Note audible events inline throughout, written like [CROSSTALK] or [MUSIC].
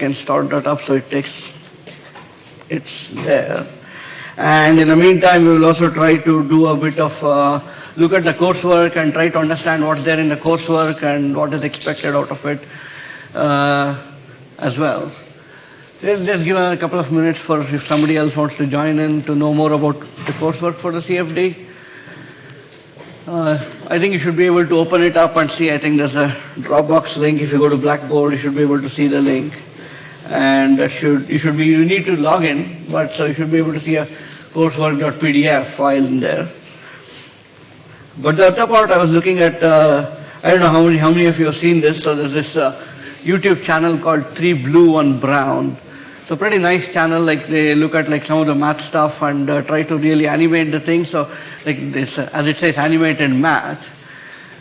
can start that up so it takes, it's there. And in the meantime, we will also try to do a bit of, uh, look at the coursework and try to understand what's there in the coursework and what is expected out of it uh, as well. Let's just give a couple of minutes for if somebody else wants to join in to know more about the coursework for the CFD. Uh, I think you should be able to open it up and see. I think there's a Dropbox link. If you go to Blackboard, you should be able to see the link. And should you should be you need to log in, but so you should be able to see a coursework.pdf file in there. But the other part I was looking at, uh, I don't know how many how many of you have seen this. So there's this uh, YouTube channel called Three Blue One Brown. So pretty nice channel, like they look at like some of the math stuff and uh, try to really animate the thing. So like this, uh, as it says, animated math.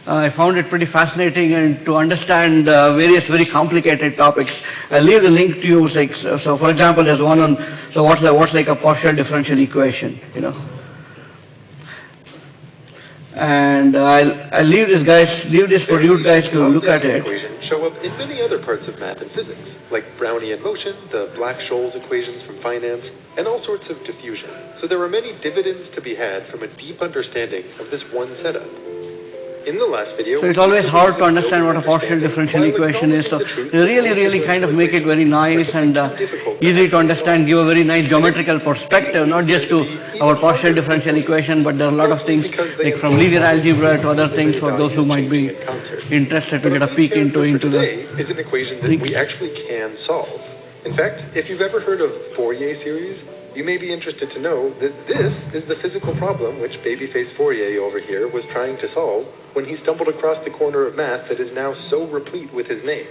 Uh, I found it pretty fascinating and to understand uh, various very complicated topics. I'll leave the link to you. Like, so, so for example, there's one on, so what's, the, what's like a partial differential equation, you know? And I'll, I'll leave this guys, leave this for you guys to look at it. Show up in many other parts of math and physics, like Brownian motion, the Black-Scholes equations from finance, and all sorts of diffusion. So there are many dividends to be had from a deep understanding of this one setup. In the last video, So it's always hard to understand what a partial differential equation is. So they really, really kind of make it very nice and uh, easy to understand, give a very nice geometrical perspective, not just to our partial differential equation, but there are a lot of things like from linear algebra to other things for those who might be interested to get a peek into into the. is an equation that we actually can solve. In fact, if you've ever heard of Fourier series, you may be interested to know that this is the physical problem which babyface Fourier over here was trying to solve when he stumbled across the corner of math that is now so replete with his name.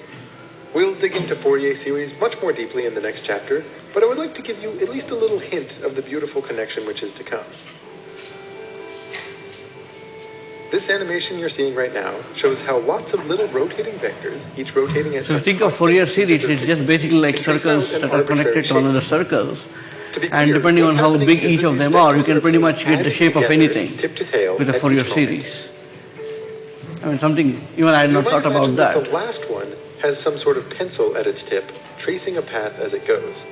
We'll dig into Fourier series much more deeply in the next chapter, but I would like to give you at least a little hint of the beautiful connection which is to come. This animation you're seeing right now shows how lots of little rotating vectors, each rotating at So think of Fourier series, it's just basically like can trace out circles that are connected to another circles. To And clear, depending on how big each of them are, you can pretty much get the shape of anything tip to tail, with a Fourier series. I mean, something, even I had not thought about imagine that. The last one has some sort of pencil at its tip, tracing a path as it goes.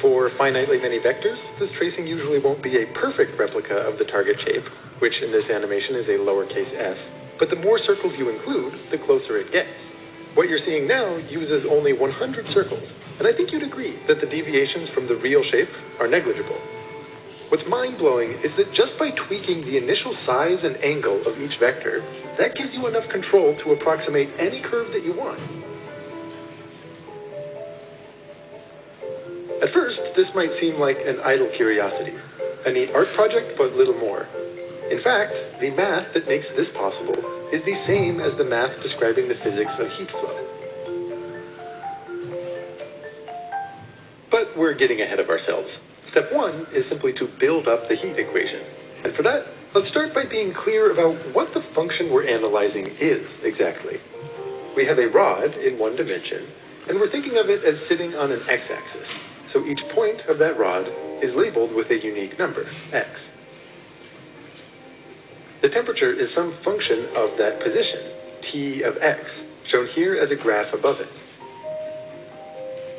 For finitely many vectors, this tracing usually won't be a perfect replica of the target shape, which in this animation is a lowercase f, but the more circles you include, the closer it gets. What you're seeing now uses only 100 circles, and I think you'd agree that the deviations from the real shape are negligible. What's mind-blowing is that just by tweaking the initial size and angle of each vector, that gives you enough control to approximate any curve that you want. At first, this might seem like an idle curiosity, a neat art project, but little more. In fact, the math that makes this possible is the same as the math describing the physics of heat flow. But we're getting ahead of ourselves. Step one is simply to build up the heat equation. And for that, let's start by being clear about what the function we're analyzing is exactly. We have a rod in one dimension, and we're thinking of it as sitting on an x-axis. So each point of that rod is labeled with a unique number, x. The temperature is some function of that position, t of x, shown here as a graph above it.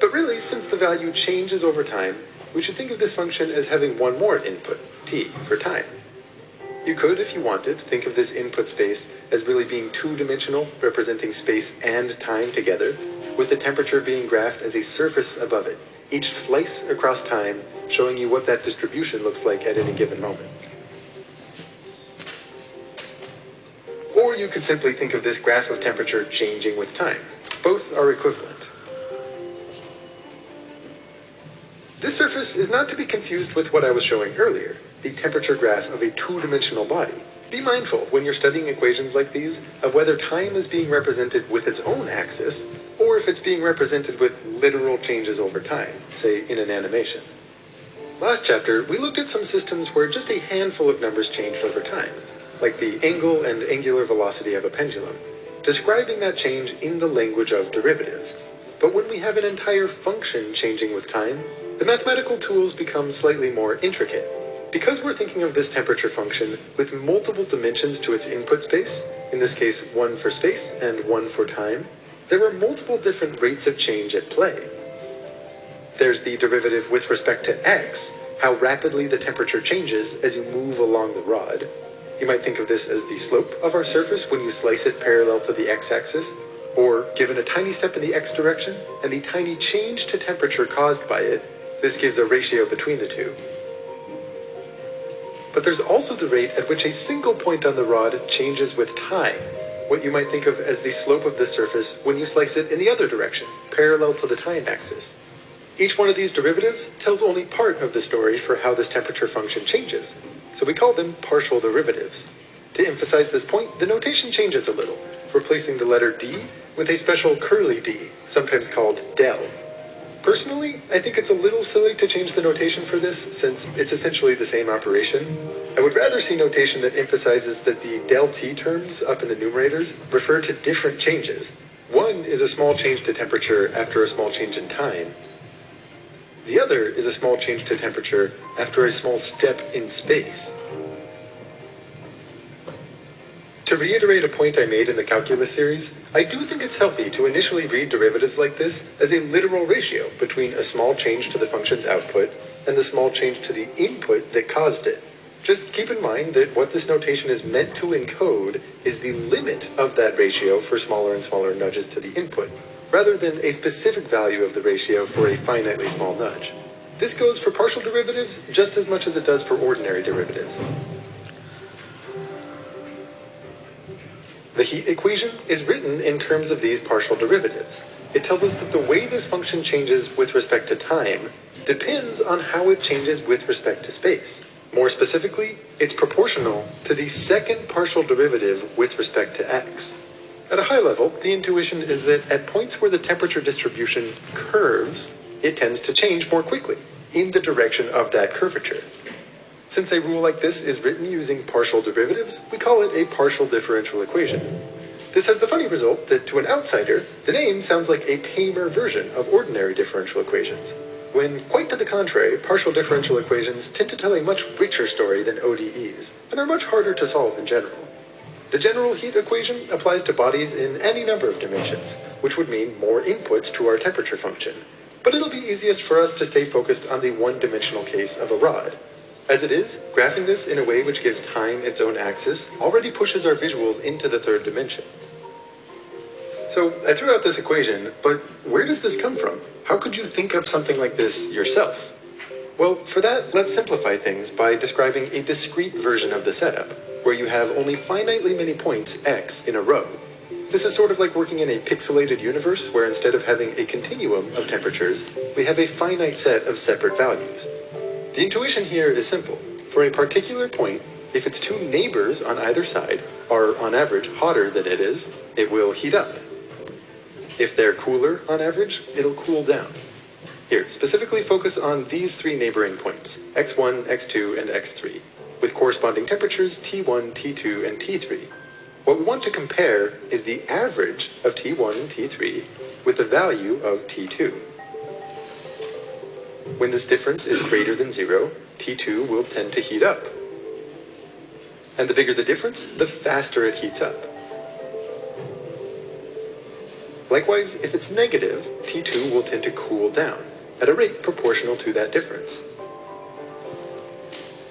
But really, since the value changes over time, we should think of this function as having one more input, t, for time. You could, if you wanted, think of this input space as really being two-dimensional, representing space and time together, with the temperature being graphed as a surface above it, each slice across time showing you what that distribution looks like at any given moment. Or you could simply think of this graph of temperature changing with time. Both are equivalent. This surface is not to be confused with what I was showing earlier, the temperature graph of a two-dimensional body. Be mindful when you're studying equations like these of whether time is being represented with its own axis, or if it's being represented with literal changes over time, say in an animation. Last chapter, we looked at some systems where just a handful of numbers changed over time, like the angle and angular velocity of a pendulum, describing that change in the language of derivatives. But when we have an entire function changing with time, the mathematical tools become slightly more intricate. Because we're thinking of this temperature function with multiple dimensions to its input space, in this case one for space and one for time, there are multiple different rates of change at play. there's the derivative with respect to x, how rapidly the temperature changes as you move along the rod. You might think of this as the slope of our surface when you slice it parallel to the x-axis, or given a tiny step in the x direction and the tiny change to temperature caused by it, this gives a ratio between the two. But there's also the rate at which a single point on the rod changes with time, what you might think of as the slope of the surface when you slice it in the other direction, parallel to the time axis. Each one of these derivatives tells only part of the story for how this temperature function changes, so we call them partial derivatives. To emphasize this point, the notation changes a little, replacing the letter d with a special curly d, sometimes called del. Personally, I think it's a little silly to change the notation for this, since it's essentially the same operation. I would rather see notation that emphasizes that the del t terms up in the numerators refer to different changes. One is a small change to temperature after a small change in time. The other is a small change to temperature after a small step in space. To reiterate a point I made in the calculus series, I do think it's healthy to initially read derivatives like this as a literal ratio between a small change to the function's output and the small change to the input that caused it. Just keep in mind that what this notation is meant to encode is the limit of that ratio for smaller and smaller nudges to the input, rather than a specific value of the ratio for a finitely small nudge. This goes for partial derivatives just as much as it does for ordinary derivatives. The heat equation is written in terms of these partial derivatives. It tells us that the way this function changes with respect to time depends on how it changes with respect to space. More specifically, it's proportional to the second partial derivative with respect to x. At a high level, the intuition is that at points where the temperature distribution curves, it tends to change more quickly, in the direction of that curvature. Since a rule like this is written using partial derivatives, we call it a partial differential equation. This has the funny result that to an outsider, the name sounds like a tamer version of ordinary differential equations, when quite to the contrary, partial differential equations tend to tell a much richer story than ODEs, and are much harder to solve in general. The general heat equation applies to bodies in any number of dimensions, which would mean more inputs to our temperature function. But it'll be easiest for us to stay focused on the one-dimensional case of a rod, as it is, graphing this in a way which gives time its own axis already pushes our visuals into the third dimension. So I threw out this equation, but where does this come from? How could you think up something like this yourself? Well, for that, let's simplify things by describing a discrete version of the setup, where you have only finitely many points, x, in a row. This is sort of like working in a pixelated universe where instead of having a continuum of temperatures, we have a finite set of separate values. The intuition here is simple. For a particular point, if its two neighbors on either side are on average hotter than it is, it will heat up. If they're cooler on average, it'll cool down. Here, specifically focus on these three neighboring points, x1, x2, and x3, with corresponding temperatures T1, T2, and T3. What we want to compare is the average of T1 and T3 with the value of T2. When this difference is greater than zero, T2 will tend to heat up. And the bigger the difference, the faster it heats up. Likewise, if it's negative, T2 will tend to cool down, at a rate proportional to that difference.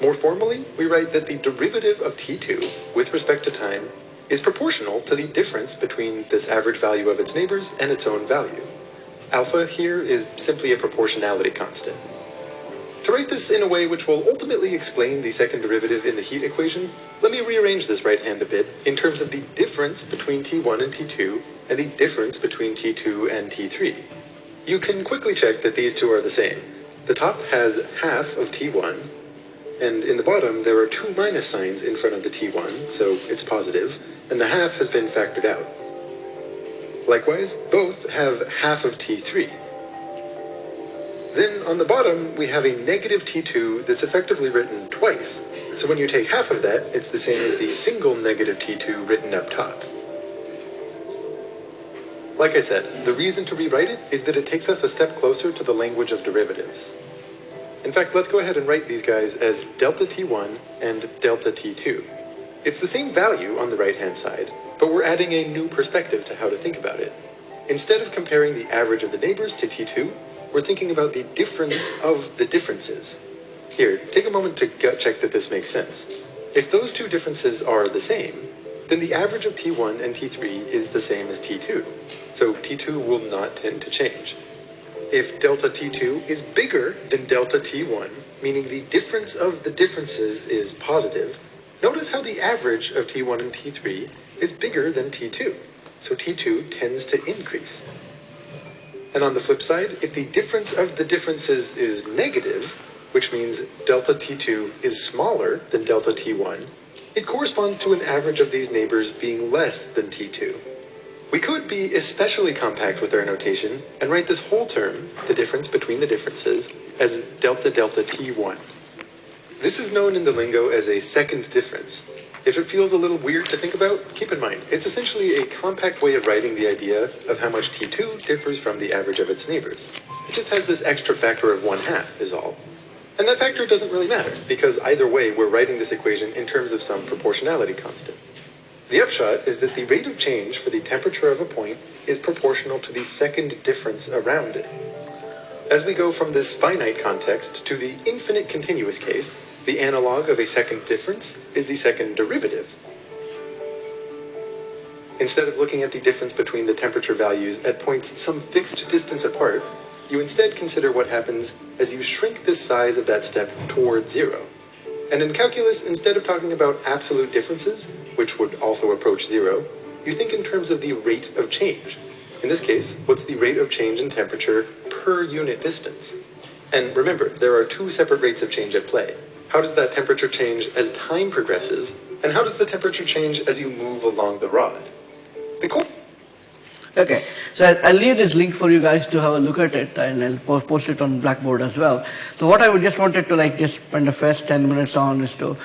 More formally, we write that the derivative of T2, with respect to time, is proportional to the difference between this average value of its neighbors and its own value. Alpha here is simply a proportionality constant. To write this in a way which will ultimately explain the second derivative in the heat equation, let me rearrange this right hand a bit in terms of the difference between T1 and T2 and the difference between T2 and T3. You can quickly check that these two are the same. The top has half of T1, and in the bottom there are two minus signs in front of the T1, so it's positive, and the half has been factored out. Likewise, both have half of T3. Then on the bottom, we have a negative T2 that's effectively written twice. So when you take half of that, it's the same as the single negative T2 written up top. Like I said, the reason to rewrite it is that it takes us a step closer to the language of derivatives. In fact, let's go ahead and write these guys as delta T1 and delta T2. It's the same value on the right-hand side, but we're adding a new perspective to how to think about it. Instead of comparing the average of the neighbors to T2, we're thinking about the difference of the differences. Here, take a moment to gut check that this makes sense. If those two differences are the same, then the average of T1 and T3 is the same as T2. So T2 will not tend to change. If delta T2 is bigger than delta T1, meaning the difference of the differences is positive, notice how the average of T1 and T3 is bigger than T2. So T2 tends to increase. And on the flip side, if the difference of the differences is negative, which means delta T2 is smaller than delta T1, it corresponds to an average of these neighbors being less than T2. We could be especially compact with our notation and write this whole term, the difference between the differences, as delta delta T1. This is known in the lingo as a second difference. If it feels a little weird to think about, keep in mind, it's essentially a compact way of writing the idea of how much T2 differs from the average of its neighbors. It just has this extra factor of one half, is all. And that factor doesn't really matter, because either way, we're writing this equation in terms of some proportionality constant. The upshot is that the rate of change for the temperature of a point is proportional to the second difference around it. As we go from this finite context to the infinite continuous case, the analog of a second difference is the second derivative. Instead of looking at the difference between the temperature values at points some fixed distance apart, you instead consider what happens as you shrink the size of that step towards zero. And in calculus, instead of talking about absolute differences, which would also approach zero, you think in terms of the rate of change. In this case, what's the rate of change in temperature per unit distance? And remember, there are two separate rates of change at play. How does that temperature change as time progresses? And how does the temperature change as you move along the rod? The co- Okay, so I'll leave this link for you guys to have a look at it and I'll post it on Blackboard as well. So what I would just wanted to like just spend the first 10 minutes on is to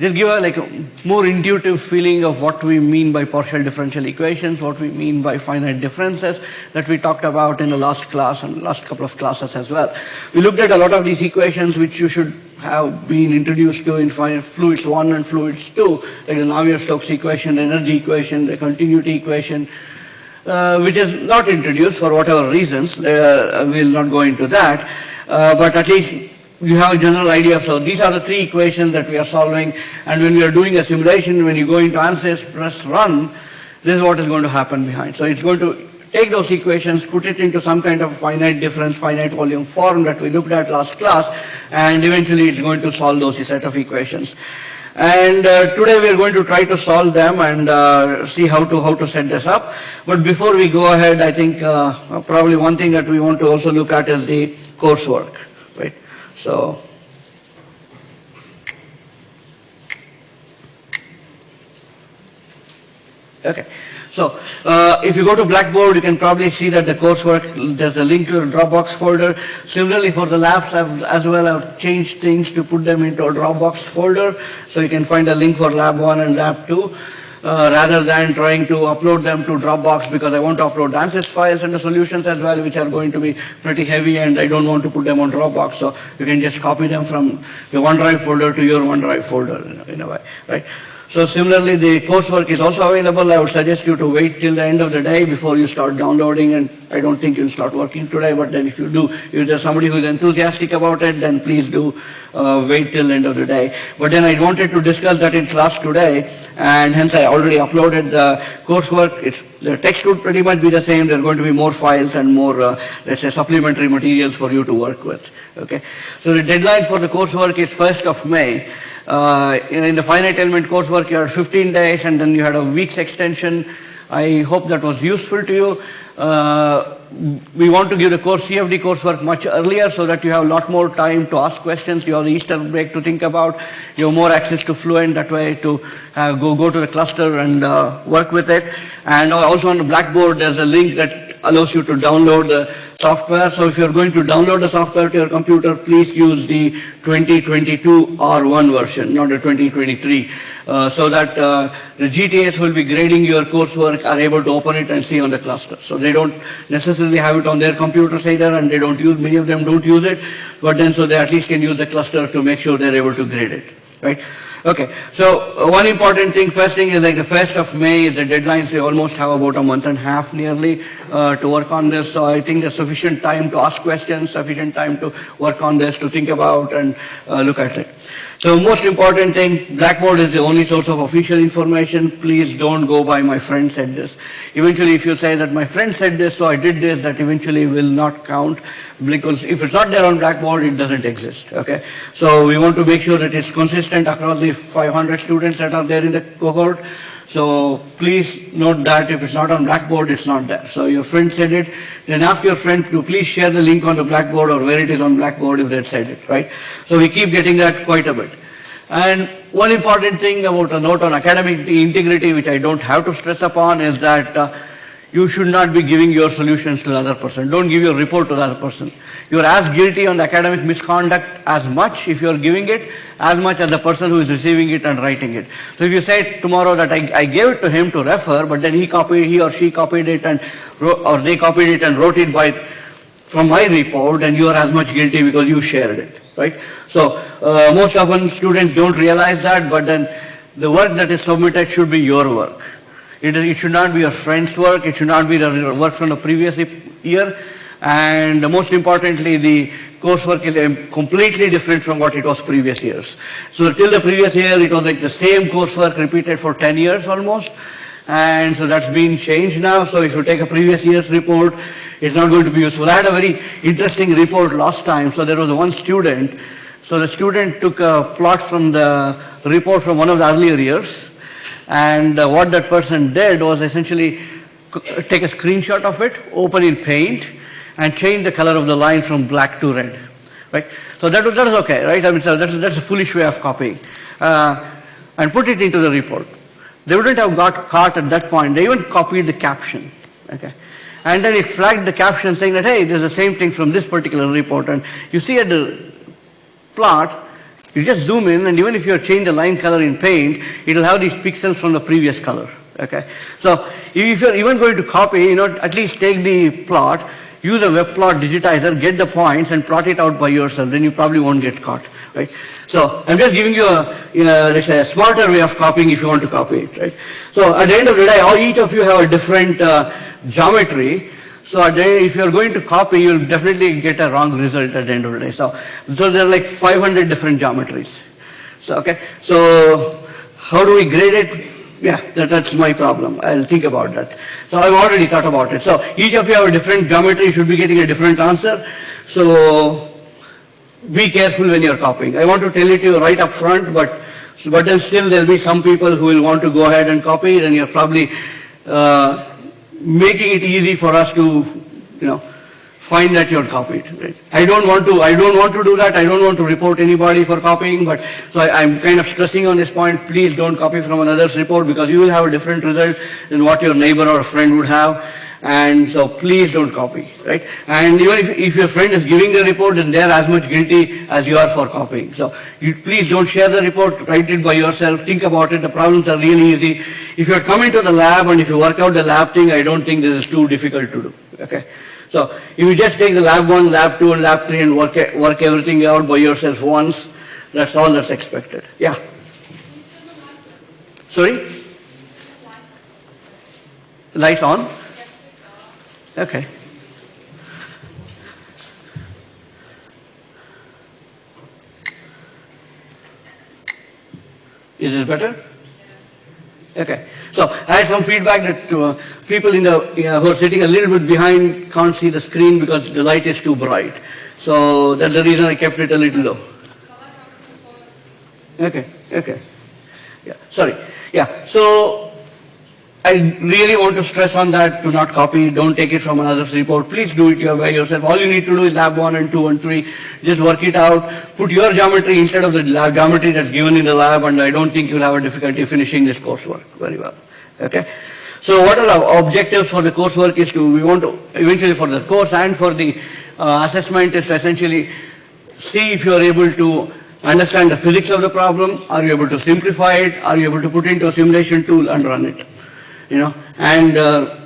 just give a like a more intuitive feeling of what we mean by partial differential equations, what we mean by finite differences that we talked about in the last class and last couple of classes as well. We looked at a lot of these equations which you should have been introduced to in fluids 1 and fluids 2, like the Navier-Stokes equation, the energy equation, the continuity equation, uh, which is not introduced for whatever reasons. Uh, we'll not go into that. Uh, but at least you have a general idea. So these are the three equations that we are solving. And when we are doing a simulation, when you go into ANSYS, press run, this is what is going to happen behind. So it's going to take those equations, put it into some kind of finite difference, finite volume form that we looked at last class, and eventually it's going to solve those set of equations. And uh, today we are going to try to solve them and uh, see how to how to set this up. But before we go ahead, I think uh, probably one thing that we want to also look at is the coursework, right? So. Okay. So, uh, if you go to Blackboard, you can probably see that the coursework, there's a link to a Dropbox folder. Similarly, for the labs I've, as well, I've changed things to put them into a Dropbox folder. So you can find a link for Lab 1 and Lab 2. Uh, rather than trying to upload them to Dropbox because I want to upload ANSYS files and the solutions as well, which are going to be pretty heavy and I don't want to put them on Dropbox. So you can just copy them from your OneDrive folder to your OneDrive folder in a, in a way, right? So similarly, the coursework is also available. I would suggest you to wait till the end of the day before you start downloading, and I don't think you'll start working today, but then if you do, if there's somebody who's enthusiastic about it, then please do uh, wait till end of the day. But then I wanted to discuss that in class today, and hence I already uploaded the coursework. It's, the text would pretty much be the same. There are going to be more files and more, uh, let's say, supplementary materials for you to work with. Okay. So the deadline for the coursework is 1st of May. Uh, in, in the finite element coursework, you had 15 days and then you had a week's extension. I hope that was useful to you. Uh, we want to give the course CFD coursework much earlier so that you have a lot more time to ask questions. You have the Easter break to think about. You have more access to Fluent that way to uh, go, go to the cluster and uh, work with it. And also on the Blackboard, there's a link that allows you to download the software. So if you're going to download the software to your computer, please use the 2022 R1 version, not the 2023, uh, so that uh, the GTAs will be grading your coursework are able to open it and see on the cluster. So they don't necessarily have it on their computers either, and they don't use, many of them don't use it, but then so they at least can use the cluster to make sure they're able to grade it, right? Okay, so uh, one important thing, first thing is like the first of May is the deadline, so you almost have about a month and a half nearly uh, to work on this. So I think there's sufficient time to ask questions, sufficient time to work on this, to think about and uh, look at it. So most important thing, Blackboard is the only source of official information. Please don't go by my friend said this. Eventually, if you say that my friend said this, so I did this, that eventually will not count because if it's not there on Blackboard, it doesn't exist, okay? So we want to make sure that it's consistent across the 500 students that are there in the cohort. So please note that if it's not on Blackboard, it's not there. So your friend said it, then ask your friend to please share the link on the Blackboard or where it is on Blackboard if they said it, right? So we keep getting that quite a bit. And one important thing about a note on academic integrity, which I don't have to stress upon, is that uh, you should not be giving your solutions to the other person. Don't give your report to the other person. You're as guilty on the academic misconduct as much if you're giving it, as much as the person who is receiving it and writing it. So if you say tomorrow that I, I gave it to him to refer, but then he copied, he or she copied it and, wrote, or they copied it and wrote it by, from my report, and you are as much guilty because you shared it, right? So uh, most often students don't realize that, but then the work that is submitted should be your work. It, it should not be your friend's work, it should not be the work from the previous year, and most importantly, the coursework is completely different from what it was previous years. So till the previous year, it was like the same coursework repeated for 10 years almost, and so that's been changed now. So if you take a previous year's report, it's not going to be useful. I had a very interesting report last time. So there was one student. So the student took a plot from the report from one of the earlier years, and uh, what that person did was essentially take a screenshot of it, open in Paint, and change the color of the line from black to red, right? So that, that is okay, right? I mean, so that's, that's a foolish way of copying. Uh, and put it into the report. They wouldn't have got caught at that point. They even copied the caption, okay? And then it flagged the caption saying that, hey, there's the same thing from this particular report. And you see at the plot, you just zoom in, and even if you change the line color in paint, it'll have these pixels from the previous color. Okay, so if you're even going to copy, you know, at least take the plot, use a web plot digitizer, get the points, and plot it out by yourself. Then you probably won't get caught, right? So I'm just giving you a, you know, let's say a smarter way of copying if you want to copy it, right? So at the end of the day, all each of you have a different uh, geometry. So the, if you're going to copy, you'll definitely get a wrong result at the end of the day. So, so there are like 500 different geometries. So, okay. So how do we grade it? Yeah, that, that's my problem. I'll think about that. So I've already thought about it. So each of you have a different geometry, you should be getting a different answer. So be careful when you're copying. I want to tell it to you right up front, but, but then still there'll be some people who will want to go ahead and copy and you're probably uh, making it easy for us to, you know, find that you're copied. Right? I don't want to. I don't want to do that. I don't want to report anybody for copying. But so I, I'm kind of stressing on this point. Please don't copy from another's report because you will have a different result than what your neighbor or friend would have. And so please don't copy, right? And even if, if your friend is giving the report, then they're as much guilty as you are for copying. So you please don't share the report, write it by yourself, think about it. The problems are really easy. If you're coming to the lab and if you work out the lab thing, I don't think this is too difficult to do, okay? So if you just take the lab one, lab two, and lab three and work, work everything out by yourself once, that's all that's expected. Yeah? Sorry? Lights on? Okay. Is this better? Okay. So I had some feedback that uh, people in the, you know, who are sitting a little bit behind can't see the screen because the light is too bright. So that's the reason I kept it a little low. Okay, okay. Yeah, sorry. Yeah, so I really want to stress on that, to not copy, don't take it from another's report. Please do it your by yourself. All you need to do is lab one and two and three. Just work it out. Put your geometry instead of the geometry that's given in the lab, and I don't think you'll have a difficulty finishing this coursework very well. Okay? So what are our objectives for the coursework is to, we want to, eventually for the course and for the uh, assessment is to essentially see if you are able to understand the physics of the problem, are you able to simplify it, are you able to put into a simulation tool and run it, you know, and uh,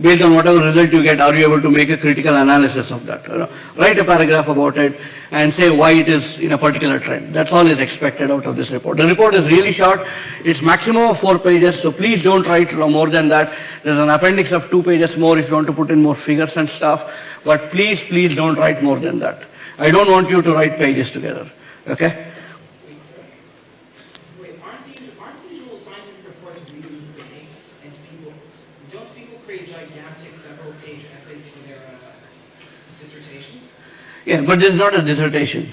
based on whatever result you get, are you able to make a critical analysis of that? You know, Write a paragraph about it and say why it is in a particular trend. That's all is expected out of this report. The report is really short. It's maximum of four pages, so please don't write more than that. There's an appendix of two pages more if you want to put in more figures and stuff, but please, please don't write more than that. I don't want you to write pages together, okay? Wait, aren't the, usual- aren't the usual scientific reports really big and people, don't people create gigantic several page essays for their uh, dissertations? [LAUGHS] Yeah, but this is not a dissertation.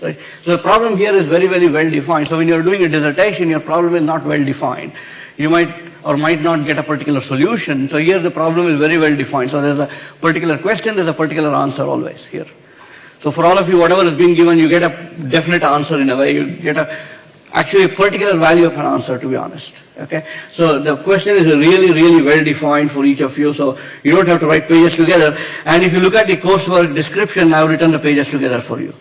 Right? So the problem here is very, very well defined. So when you're doing a dissertation, your problem is not well defined. You might or might not get a particular solution. So here the problem is very well defined. So there's a particular question, there's a particular answer always here. So for all of you, whatever is being given, you get a definite answer in a way. You get a actually a particular value of an answer, to be honest. Okay? So the question is really, really well defined for each of you, so you don't have to write pages together. And if you look at the coursework description, I've written the pages together for you.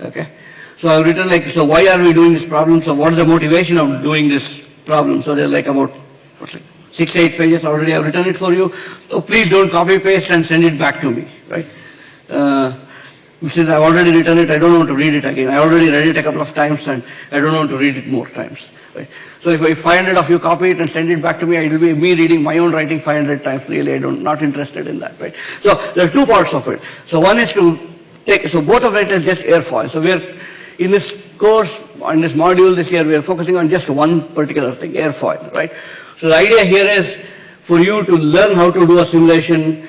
Okay? So I've written like, so why are we doing this problem? So what is the motivation of doing this problem? So there's like about, what's six, eight pages already, I've written it for you. So please don't copy paste and send it back to me, right? Uh, since I've already written it, I don't want to read it again. I already read it a couple of times and I don't want to read it more times. Right? So if, if 500 of you copy it and send it back to me, it will be me reading my own writing 500 times. Really, I don't, not interested in that, right? So there are two parts of it. So one is to take, so both of it is just airfoil. So we're, in this course, in this module this year, we are focusing on just one particular thing, airfoil, right? So the idea here is for you to learn how to do a simulation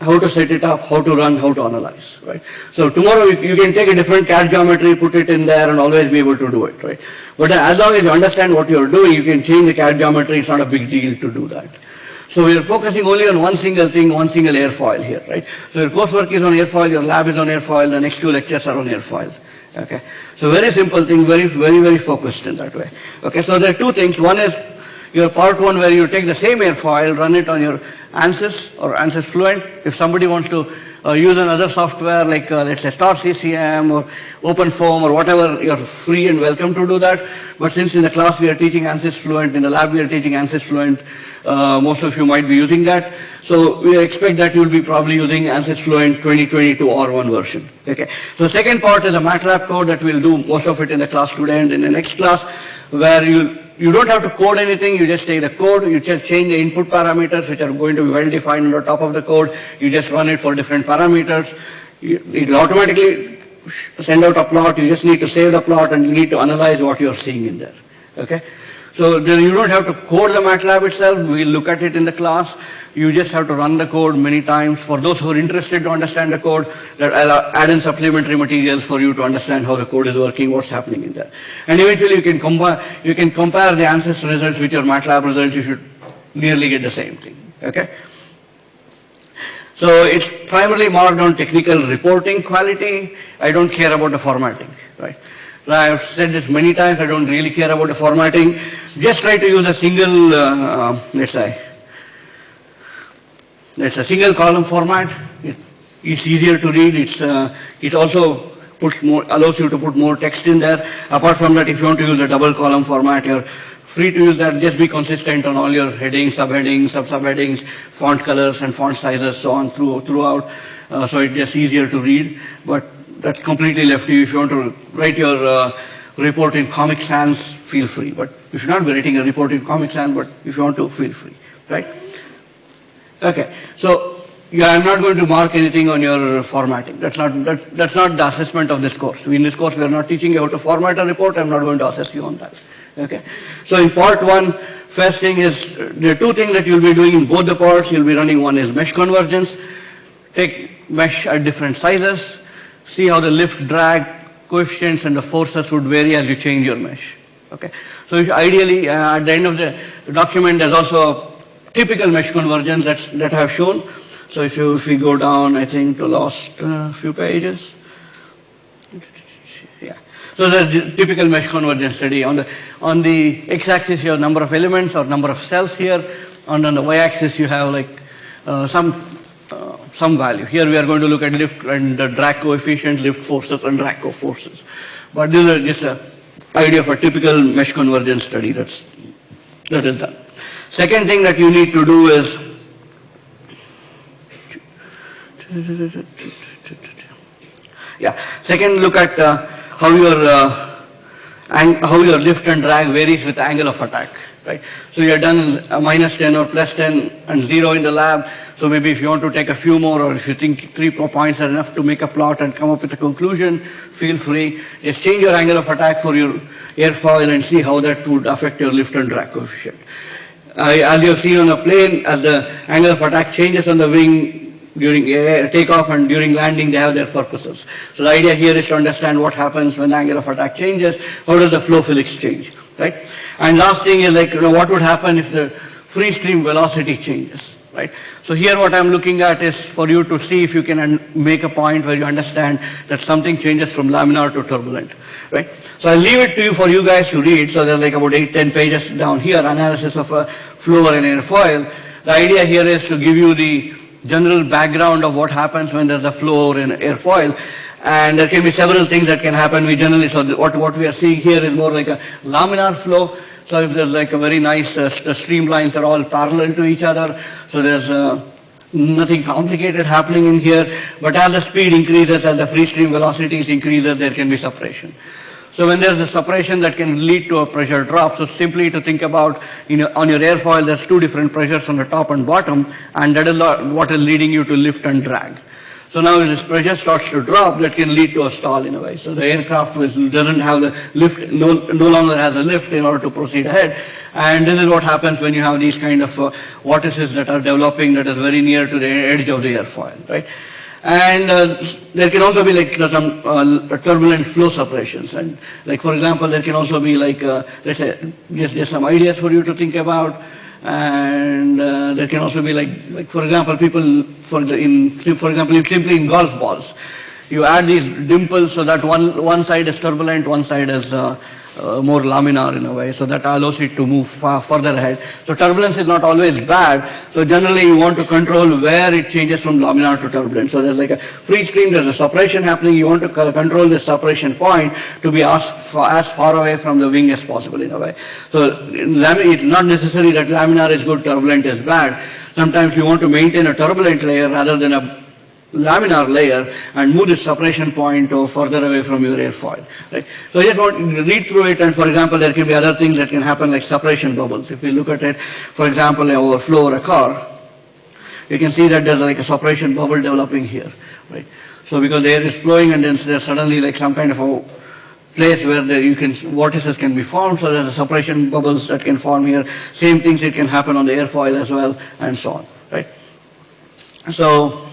how to set it up, how to run, how to analyze, right? So tomorrow you, you can take a different CAD geometry, put it in there and always be able to do it, right? But as long as you understand what you're doing, you can change the CAD geometry, it's not a big deal to do that. So we are focusing only on one single thing, one single airfoil here, right? So your coursework is on airfoil, your lab is on airfoil, the next two lectures are on airfoil, okay? So very simple thing, very, very, very focused in that way. Okay, so there are two things. One is your part one where you take the same airfoil, run it on your ANSYS or ANSYS Fluent. If somebody wants to uh, use another software like uh, let's say Star CCM or OpenFOAM or whatever, you're free and welcome to do that. But since in the class we are teaching ANSYS Fluent, in the lab we are teaching ANSYS Fluent, uh, most of you might be using that. So we expect that you'll be probably using ANSYS Fluent 2022 R1 version. Okay. So the second part is a MATLAB code that we'll do most of it in the class today and in the next class where you you don't have to code anything, you just take the code, you just change the input parameters which are going to be well defined on the top of the code, you just run it for different parameters, it will automatically send out a plot, you just need to save the plot and you need to analyze what you're seeing in there, okay? So then you don't have to code the MATLAB itself, we'll look at it in the class, you just have to run the code many times. For those who are interested to understand the code, that I'll add in supplementary materials for you to understand how the code is working, what's happening in there. And eventually you can compare, you can compare the ANSYS results with your MATLAB results, you should nearly get the same thing, okay? So it's primarily marked on technical reporting quality. I don't care about the formatting, right? I've said this many times, I don't really care about the formatting. Just try to use a single, uh, let's say, it's a single column format. It's easier to read. It's, uh, it also puts more, allows you to put more text in there. Apart from that, if you want to use a double column format, you're free to use that. Just be consistent on all your headings, subheadings, sub-subheadings, font colors and font sizes, so on through, throughout. Uh, so it's just easier to read. But that's completely left to you. If you want to write your uh, report in Comic Sans, feel free. But you should not be writing a report in Comic Sans, but if you want to, feel free, right? Okay, so yeah, I'm not going to mark anything on your formatting. That's not, that's, that's not the assessment of this course. In this course, we are not teaching you how to format a report. I'm not going to assess you on that. Okay, so in part one, first thing is, are two things that you'll be doing in both the parts. You'll be running one is mesh convergence. Take mesh at different sizes. See how the lift, drag, coefficients and the forces would vary as you change your mesh. Okay, so ideally, uh, at the end of the document, there's also a typical mesh convergence that's, that I have shown. So if you if we go down, I think to last uh, few pages. Yeah. So the typical mesh convergence study. On the on the x-axis you have number of elements or number of cells here, and on the y-axis you have like uh, some some value. Here we are going to look at lift and drag coefficient, lift forces and drag forces. But this is just an idea of a typical mesh convergence study that's that is done. Second thing that you need to do is Yeah. Second, look at uh, how your uh, how your lift and drag varies with angle of attack. Right. So you have done a minus 10 or plus 10 and 0 in the lab. So maybe if you want to take a few more or if you think three points are enough to make a plot and come up with a conclusion, feel free. Just change your angle of attack for your airfoil and see how that would affect your lift and drag coefficient. As you see on a plane, as the angle of attack changes on the wing during takeoff and during landing, they have their purposes. So the idea here is to understand what happens when the angle of attack changes, how does the flow physics change, right? And last thing is like, you know, what would happen if the free stream velocity changes, right? So here what I'm looking at is for you to see if you can make a point where you understand that something changes from laminar to turbulent, right? So I'll leave it to you for you guys to read. So there's like about eight, ten pages down here, analysis of a flow and airfoil. The idea here is to give you the general background of what happens when there's a flow or an airfoil. And there can be several things that can happen. We generally, so what, what we are seeing here is more like a laminar flow. So if there's like a very nice, uh, the streamlines are all parallel to each other. So there's uh, nothing complicated happening in here. But as the speed increases, as the free stream velocities increases, there can be separation. So when there's a separation that can lead to a pressure drop, so simply to think about, you know, on your airfoil, there's two different pressures on the top and bottom, and that is what is leading you to lift and drag. So now this pressure starts to drop, that can lead to a stall in a way. So the aircraft doesn't have the lift, no, no longer has a lift in order to proceed ahead. And this is what happens when you have these kind of uh, vortices that are developing that is very near to the edge of the airfoil, right? And uh, there can also be like some uh, turbulent flow separations. And like for example, there can also be like, uh, let's say, just, just some ideas for you to think about. And uh, there can also be like, like for example, people, for, the, in, for example, if simply in golf balls, you add these dimples so that one, one side is turbulent, one side is uh, uh, more laminar in a way, so that allows it to move far further ahead. So turbulence is not always bad. So generally you want to control where it changes from laminar to turbulent. So there's like a free stream, there's a separation happening. You want to control this separation point to be as far, as far away from the wing as possible in a way. So it's not necessary that laminar is good, turbulent is bad. Sometimes you want to maintain a turbulent layer rather than a laminar layer and move the separation point further away from your airfoil. Right? So you to read through it and for example there can be other things that can happen like separation bubbles. If you look at it, for example, an overflow or a car, you can see that there's like a separation bubble developing here. Right? So because the air is flowing and then there's suddenly like some kind of a place where the, you can vortices can be formed, so there's a separation bubbles that can form here. Same things it can happen on the airfoil as well, and so on. Right? So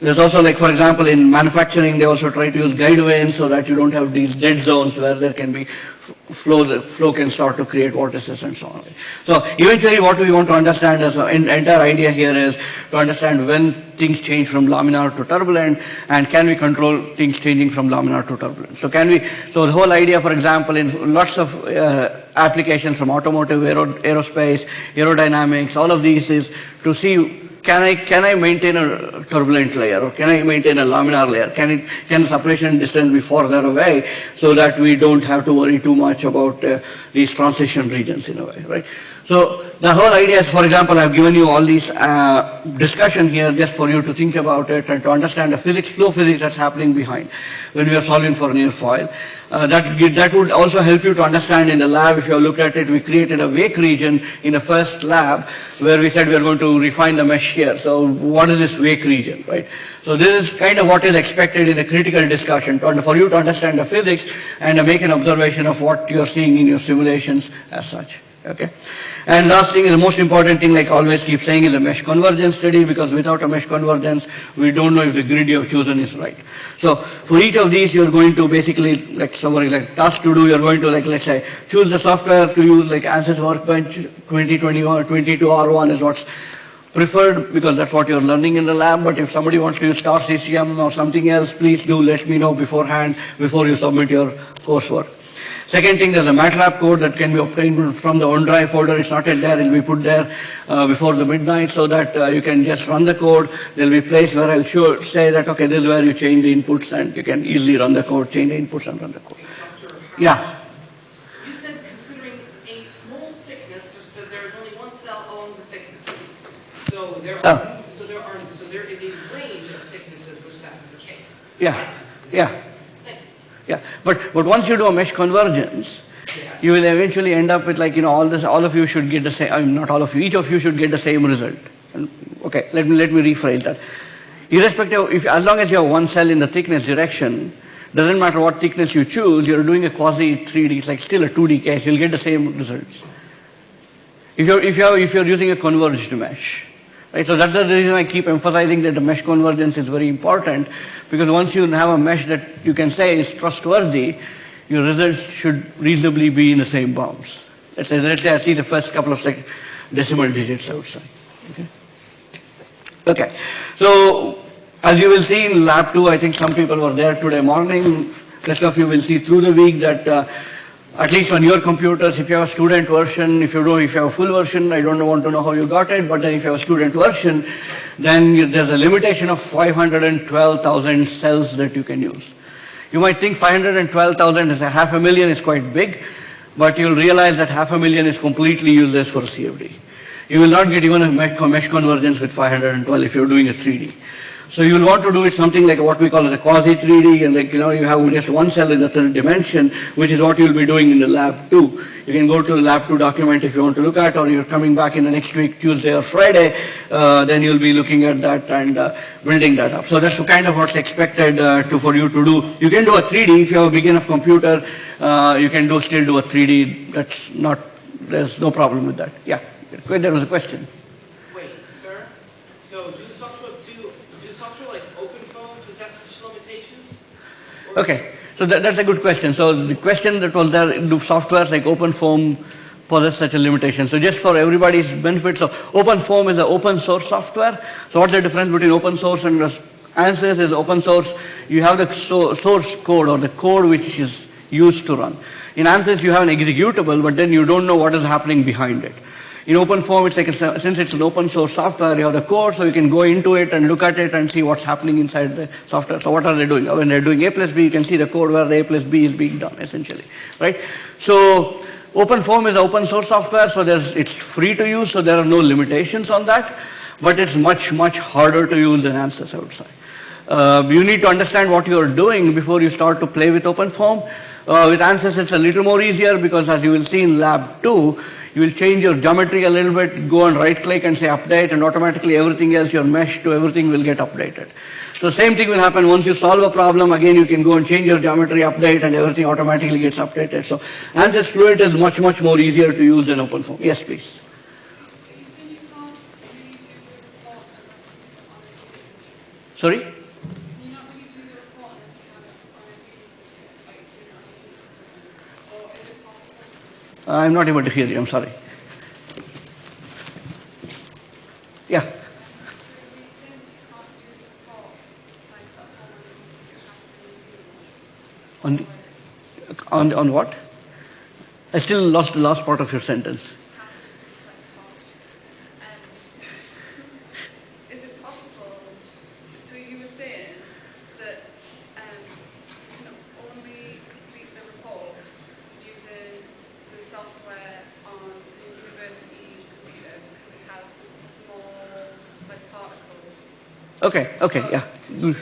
there's also like, for example, in manufacturing, they also try to use guide vanes so that you don't have these dead zones where there can be flow, the flow can start to create vortices and so on. So eventually what we want to understand as an entire idea here is to understand when things change from laminar to turbulent and can we control things changing from laminar to turbulent. So can we, so the whole idea, for example, in lots of uh, applications from automotive, aero, aerospace, aerodynamics, all of these is to see can I, can I maintain a turbulent layer or can I maintain a laminar layer? Can it, can the separation distance be further away so that we don't have to worry too much about uh, these transition regions in a way, right? So the whole idea is, for example, I've given you all these uh, discussion here just for you to think about it and to understand the physics, flow physics that's happening behind when we are solving for an airfoil. Uh, that, that would also help you to understand in the lab, if you have looked at it, we created a wake region in the first lab where we said we are going to refine the mesh here. So what is this wake region, right? So this is kind of what is expected in a critical discussion to, for you to understand the physics and make an observation of what you're seeing in your simulations as such, okay? And last thing is the most important thing, like I always keep saying, is a mesh convergence study because without a mesh convergence, we don't know if the grid you have chosen is right. So for each of these, you're going to basically, like somebody like task to do, you're going to like, let's say, choose the software to use like ANSYS Workbench 2021 22R1 is what's preferred because that's what you're learning in the lab. But if somebody wants to use star CCM or something else, please do let me know beforehand before you submit your coursework. Second thing, there's a MATLAB code that can be obtained from the OneDrive folder. It's not yet there. It'll be put there uh, before the midnight so that uh, you can just run the code. There'll be a place where I'll show, say that, okay, this is where you change the inputs and you can easily run the code, change the inputs and run the code. Yeah. You said considering a small thickness, that there is only one cell along the thickness. So there Oh. are, so there are, so there is a range of thicknesses which that is the case. Yeah, yeah, yeah. But, but once you do a mesh convergence, you will eventually end up with like, you know, all this, all of you should get the same, I mean, not all of you, each of you should get the same result. And, okay, let me, let me rephrase that. Irrespective, if, as long as you have one cell in the thickness direction, doesn't matter what thickness you choose, you're doing a quasi 3D, it's like still a 2D case, you'll get the same results. If you're, if you're, if you're using a converged mesh. Right? So that's the reason I keep emphasizing that the mesh convergence is very important because once you have a mesh that you can say is trustworthy, your results should reasonably be in the same bounds. Let's say, let's say I see the first couple of decimal digits outside. Okay? Okay. So as you will see in lab two, I think some people were there today morning. Rest of you will see through the week that uh, at least on your computers, if you have a student version, if you don't, if you have a full version, I don't want to know how you got it, but then if you have a student version, then you- there's a limitation of 512,000 cells that you can use. You might think 512,000 is a half a million is quite big, but you'll realize that half a million is completely useless for CFD. You will not get even a mesh convergence with 512 if you're doing a 3D. So you will want to do it something like what we call as a quasi 3D, and like, you know, you have just one cell in the third dimension, which is what you'll be doing in the lab two. You can go to the lab two document if you want to look at, or you're coming back in the next week, Tuesday or Friday, uh, then you'll be looking at that and uh, building that up. So that's kind of what's expected uh, to, for you to do. You can do a 3D if you have a big enough computer, uh, you can do still do a 3D. That's not, there's no problem with that. Yeah, there was a question. Wait, sir? So do software, do, do software like OpenFOAM possess such limitations? Or- Okay, so that, that's a good question. So the question that was there, do softwares like OpenFOAM possess such a limitation? So just for everybody's benefit, so OpenFOAM is an open source software. So what's the difference between open source and ANSYS is open source. You have the so, source code or the code which is used to run. In ANSYS you have an executable, but then you don't know what is happening behind it. In OpenFOAM, it's like a, since it's an open source software, you have the code, so you can go into it and look at it and see what's happening inside the software. So what are they doing? When they're doing A plus B, you can see the code where the A plus B is being done, essentially, right? So OpenFOAM is open source software, so there's, it's free to use, so there are no limitations on that, but it's much, much harder to use than ANSYS outside. Uh, you need to understand what you're doing before you start to play with OpenFOAM. Uh, with ANSYS, it's a little more easier because as you will see in lab two, you will change your geometry a little bit, go and right click and say update and automatically everything else, your mesh to everything will get updated. So same thing will happen once you solve a problem, again you can go and change your geometry update and everything automatically gets updated. So ANSYS Fluent is much, much more easier to use than OpenFOAM. Yes, please. You said you can't really do the report unless you have it on a computer. Sorry? Can you not really do the report unless you have it on a computer? Like, do it on a computer? Or is it possible? I'm not able to hear you, I'm sorry. Yeah. On, on, on what? I still lost the last part of your sentence. have to stick like hard. Um, is it possible, so you were saying that um, you can only complete the report using the software on the university computer because it has more like particles. Okay, okay, yeah. Good.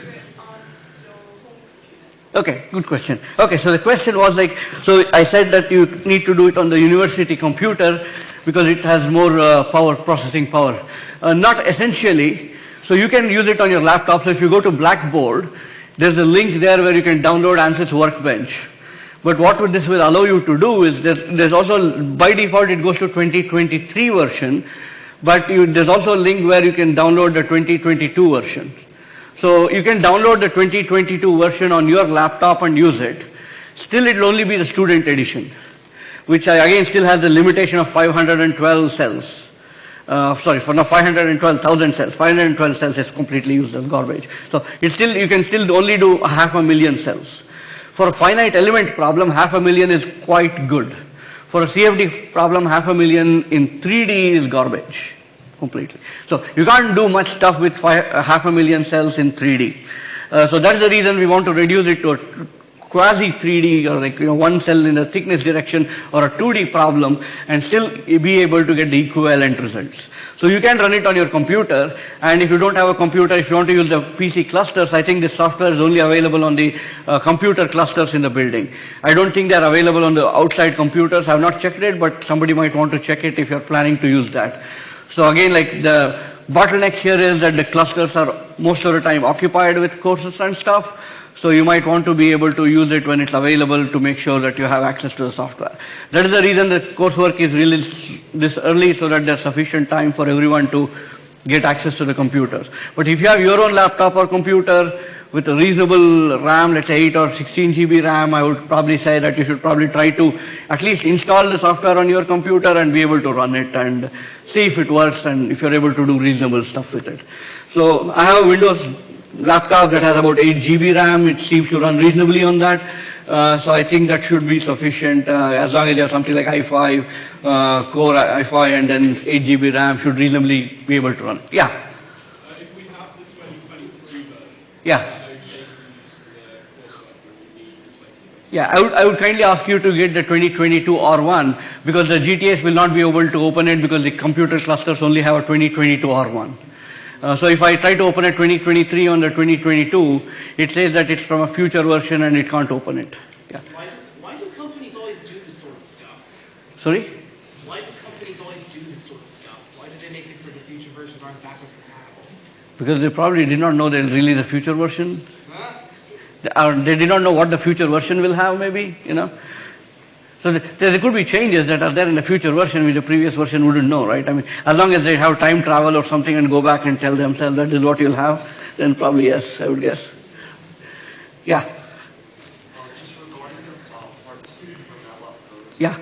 Okay, good question. Okay, so the question was like, so I said that you need to do it on the university computer because it has more uh, power, processing power. Uh, not essentially. So you can use it on your laptop. So if you go to Blackboard, there's a link there where you can download ANSYS Workbench. But what would this will allow you to do is that there's also, by default, it goes to 2023 version, but you, there's also a link where you can download the 2022 version. So you can download the 2022 version on your laptop and use it. Still, it will only be the student edition, which I, again still has the limitation of 512 cells. Uh, sorry, for now 512,000 cells. 512 cells is completely used as garbage. So it's still, you can still only do half a million cells. For a finite element problem, half a million is quite good. For a CFD problem, half a million in 3D is garbage completely. So you can't do much stuff with five, uh, half a million cells in 3D. Uh, so that's the reason we want to reduce it to a quasi 3D or like, you know, one cell in the thickness direction or a 2D problem and still be able to get the equivalent results. So you can run it on your computer and if you don't have a computer, if you want to use the PC clusters, I think the software is only available on the uh, computer clusters in the building. I don't think they're available on the outside computers. I've not checked it, but somebody might want to check it if you're planning to use that. So again, like the bottleneck here is that the clusters are most of the time occupied with courses and stuff. So you might want to be able to use it when it's available to make sure that you have access to the software. That is the reason the coursework is released this early so that there's sufficient time for everyone to get access to the computers. But if you have your own laptop or computer with a reasonable RAM, let's say 8 or 16 GB RAM, I would probably say that you should probably try to at least install the software on your computer and be able to run it and see if it works and if you're able to do reasonable stuff with it. So I have Windows laptop that has about 8 GB RAM. It seems to run reasonably on that. Uh, so I think that should be sufficient uh, as long as you have something like i5, uh, core i5 and then 8 GB RAM should reasonably be able to run. Yeah, Uh, If we have the 2023 version, yeah. how data use the coursework will we need the 2020? Yeah, I would, I would kindly ask you to get the 2022 R1 because the GTS will not be able to open it because the computer clusters only have a 2022 R1. Uh, so if I try to open a 2023 on the 2022, it says that it's from a future version and it can't open it. Yeah. Why do, why do companies always do this sort of stuff? Sorry? Why do companies always do this sort of stuff? Why do they make it so the future versions aren't backwards compatible? Because they probably did not know they'll release a future version. Huh? They- Or they did not know what the future version will have maybe, you know. So th- there could be changes that are there in the future version which the previous version wouldn't know, right? I mean, as long as they have time travel or something and go back and tell themselves that is what you'll have, then probably yes, I would guess. Yeah, the yeah. The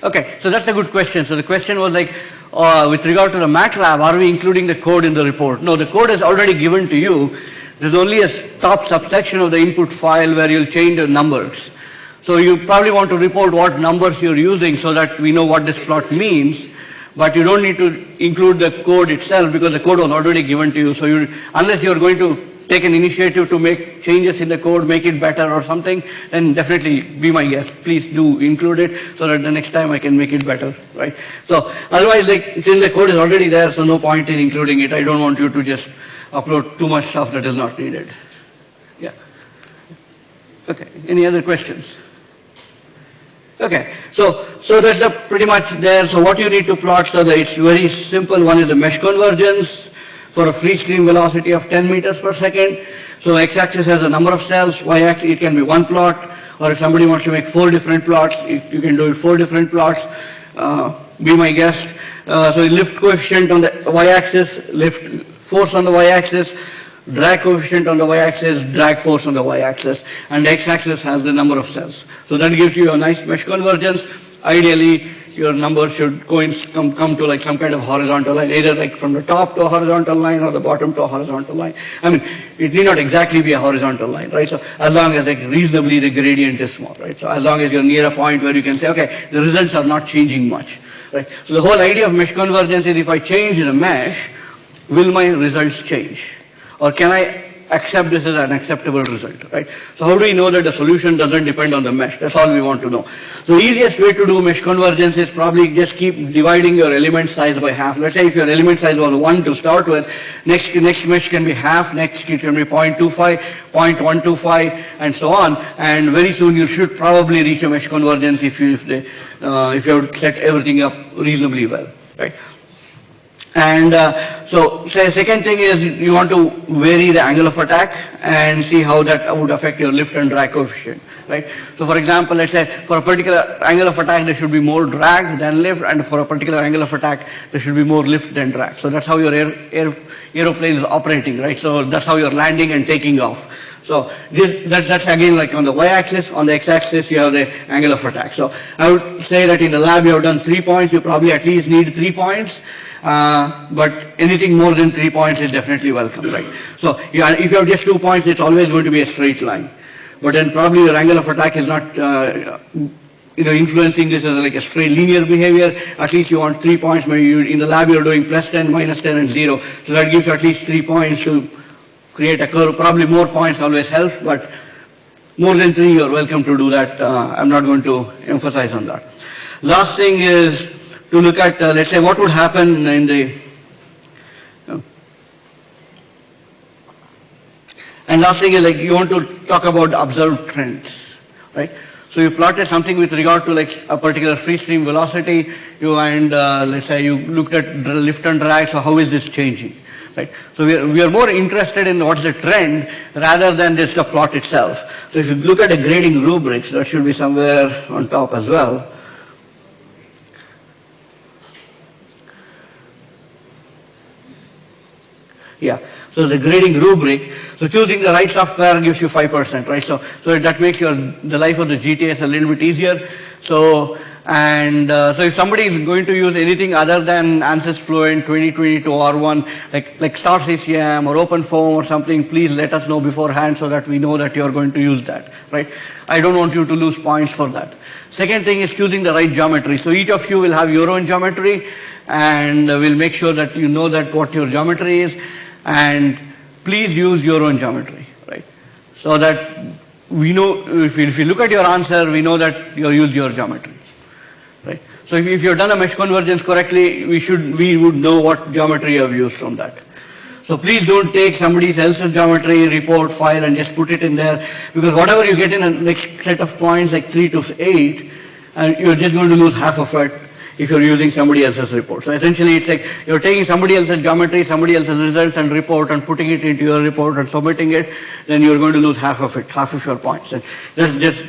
the? Okay, so that's a good question. So the question was like, uh, with regard to the MATLAB, are we including the code in the report? No, the code is already given to you. There's only a top subsection of the input file where you'll change the numbers. So you probably want to report what numbers you're using so that we know what this plot means. But you don't need to include the code itself because the code was already given to you. So you, unless you're going to take an initiative to make changes in the code, make it better or something, then definitely be my guest. Please do include it so that the next time I can make it better, right? So otherwise, like, since the code is already there, so no point in including it. I don't want you to just upload too much stuff that is not needed. Yeah. Okay, any other questions? Okay, so, so that's pretty much there. So what you need to plot, so that it's very simple. One is the mesh convergence for a free stream velocity of 10 meters per second. So x-axis has a number of cells, y-axis it can be one plot, or if somebody wants to make four different plots, you can do it four different plots. Uh, be my guest. Uh, so lift coefficient on the y-axis, lift force on the y-axis, drag coefficient on the y-axis, drag force on the y-axis, and x-axis has the number of cells. So that gives you a nice mesh convergence. Ideally, your number should come, come to like some kind of horizontal line, either like from the top to a horizontal line or the bottom to a horizontal line. I mean, it need not exactly be a horizontal line, right? So as long as like reasonably the gradient is small, right? So as long as you're near a point where you can say, okay, the results are not changing much, right? So the whole idea of mesh convergence is if I change the mesh, will my results change? Or can I accept this as an acceptable result, right? So how do we know that the solution doesn't depend on the mesh? That's all we want to know. The easiest way to do mesh convergence is probably just keep dividing your element size by half. Let's say if your element size was 1 to start with, next, next mesh can be half, next it can be 0.25, 0.125, and so on. And very soon you should probably reach a mesh convergence if you, if, they, uh, if you have set everything up reasonably well, right? And uh, so, say second thing is you want to vary the angle of attack and see how that would affect your lift and drag coefficient, right? So for example, let's say for a particular angle of attack there should be more drag than lift and for a particular angle of attack there should be more lift than drag. So that's how your air, air, aeroplane is operating, right? So that's how you're landing and taking off. So this, that, that's again like on the y-axis, on the x-axis you have the angle of attack. So I would say that in the lab you have done three points, you probably at least need three points. Uh, but anything more than three points is definitely welcome, right? So if you have just two points, it's always going to be a straight line. But then probably your angle of attack is not uh, you know, influencing this as like a straight linear behavior, at least you want three points, maybe you, in the lab you're doing plus 10, minus 10, and zero. So that gives at least three points to create a curve. Probably more points always help, but more than three, you're welcome to do that. Uh, I'm not going to emphasize on that. Last thing is to look at, uh, let's say, what would happen in the, uh, and last thing is like you want to talk about observed trends, right? So you plotted something with regard to like a particular free stream velocity, you and uh, let's say you looked at lift and drag, so how is this changing, right? So we are, we are more interested in what is the trend rather than just the plot itself. So if you look at the grading rubrics, that should be somewhere on top as well. Yeah. So the grading rubric. So choosing the right software gives you 5%, right? So, so that makes your, the life of the GTS a little bit easier. So, and uh, so if somebody is going to use anything other than ANSYS Fluent 2022 R1, like, like Star CCM or OpenFOAM or something, please let us know beforehand so that we know that you are going to use that, right? I don't want you to lose points for that. Second thing is choosing the right geometry. So each of you will have your own geometry and we'll make sure that you know that what your geometry is and please use your own geometry, right? So that we know, if you, if you look at your answer, we know that you used your geometry, right? So if, if you've done a mesh convergence correctly, we should, we would know what geometry you have used from that. So please don't take somebody else's geometry report file and just put it in there because whatever you get in a next set of points like 3 to 8, and you're just going to lose half of it if you're using somebody else's report. So essentially it's like you're taking somebody else's geometry, somebody else's results and report and putting it into your report and submitting it, then you're going to lose half of it, half of your points. And that's just,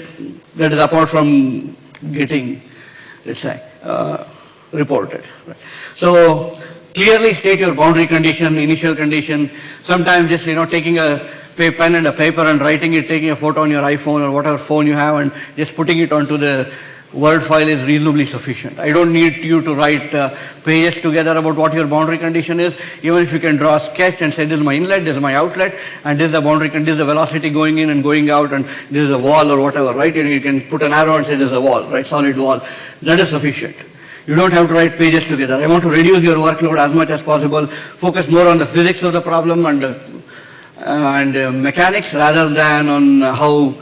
that is apart from getting, let's say, uh, reported. So clearly state your boundary condition, initial condition, sometimes just, you know, taking a pen and a paper and writing it, taking a photo on your iPhone or whatever phone you have and just putting it onto the Word file is reasonably sufficient. I don't need you to write uh, pages together about what your boundary condition is. Even if you can draw a sketch and say this is my inlet, this is my outlet, and this is the boundary, this is the velocity going in and going out, and this is a wall or whatever, right? And you can put an arrow and say this is a wall, right? Solid wall. That is sufficient. You don't have to write pages together. I want to reduce your workload as much as possible, focus more on the physics of the problem and, uh, and uh, mechanics rather than on how,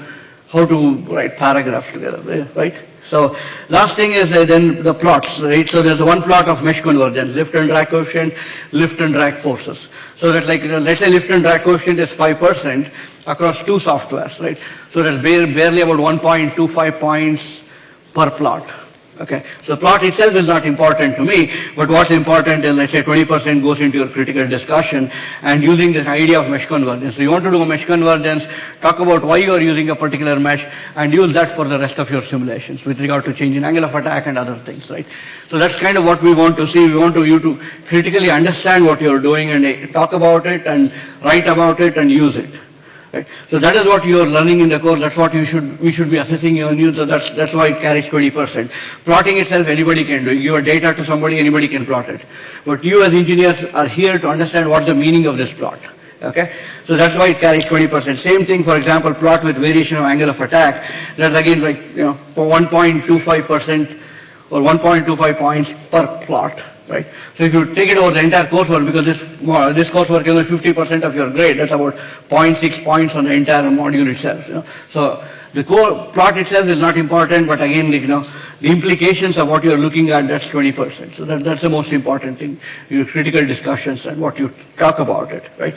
how to write paragraphs together, right? So last thing is uh, then the plots, right? So there's one plot of mesh convergence, lift and drag coefficient, lift and drag forces. So that like, you know, let's say lift and drag coefficient is 5% across two softwares, right? So that's barely about 1.25 points per plot. Okay, so plot itself is not important to me, but what's important is let's say 20% goes into your critical discussion and using this idea of mesh convergence. So you want to do a mesh convergence, talk about why you are using a particular mesh and use that for the rest of your simulations with regard to change in angle of attack and other things, right? So that's kind of what we want to see. We want to, you to critically understand what you're doing and eh, talk about it and write about it and use it. Right? So that is what you are learning in the course. That's what you should we should be assessing your news. So that's that's why it carries 20%. Plotting itself, anybody can do. You give a data to somebody, anybody can plot it. But you as engineers are here to understand what the meaning of this plot. Okay, so that's why it carries 20%. Same thing, for example, plot with variation of angle of attack. That's again like you know 1.25% or 1.25 points per plot right? So if you take it over the entire coursework, because this, this coursework is only 50% of your grade, that's about 0.6 points on the entire module itself, you know. So the core plot itself is not important, but again, you know, the implications of what you're looking at, that's 20%. So that, that's the most important thing, your critical discussions and what you talk about it, right?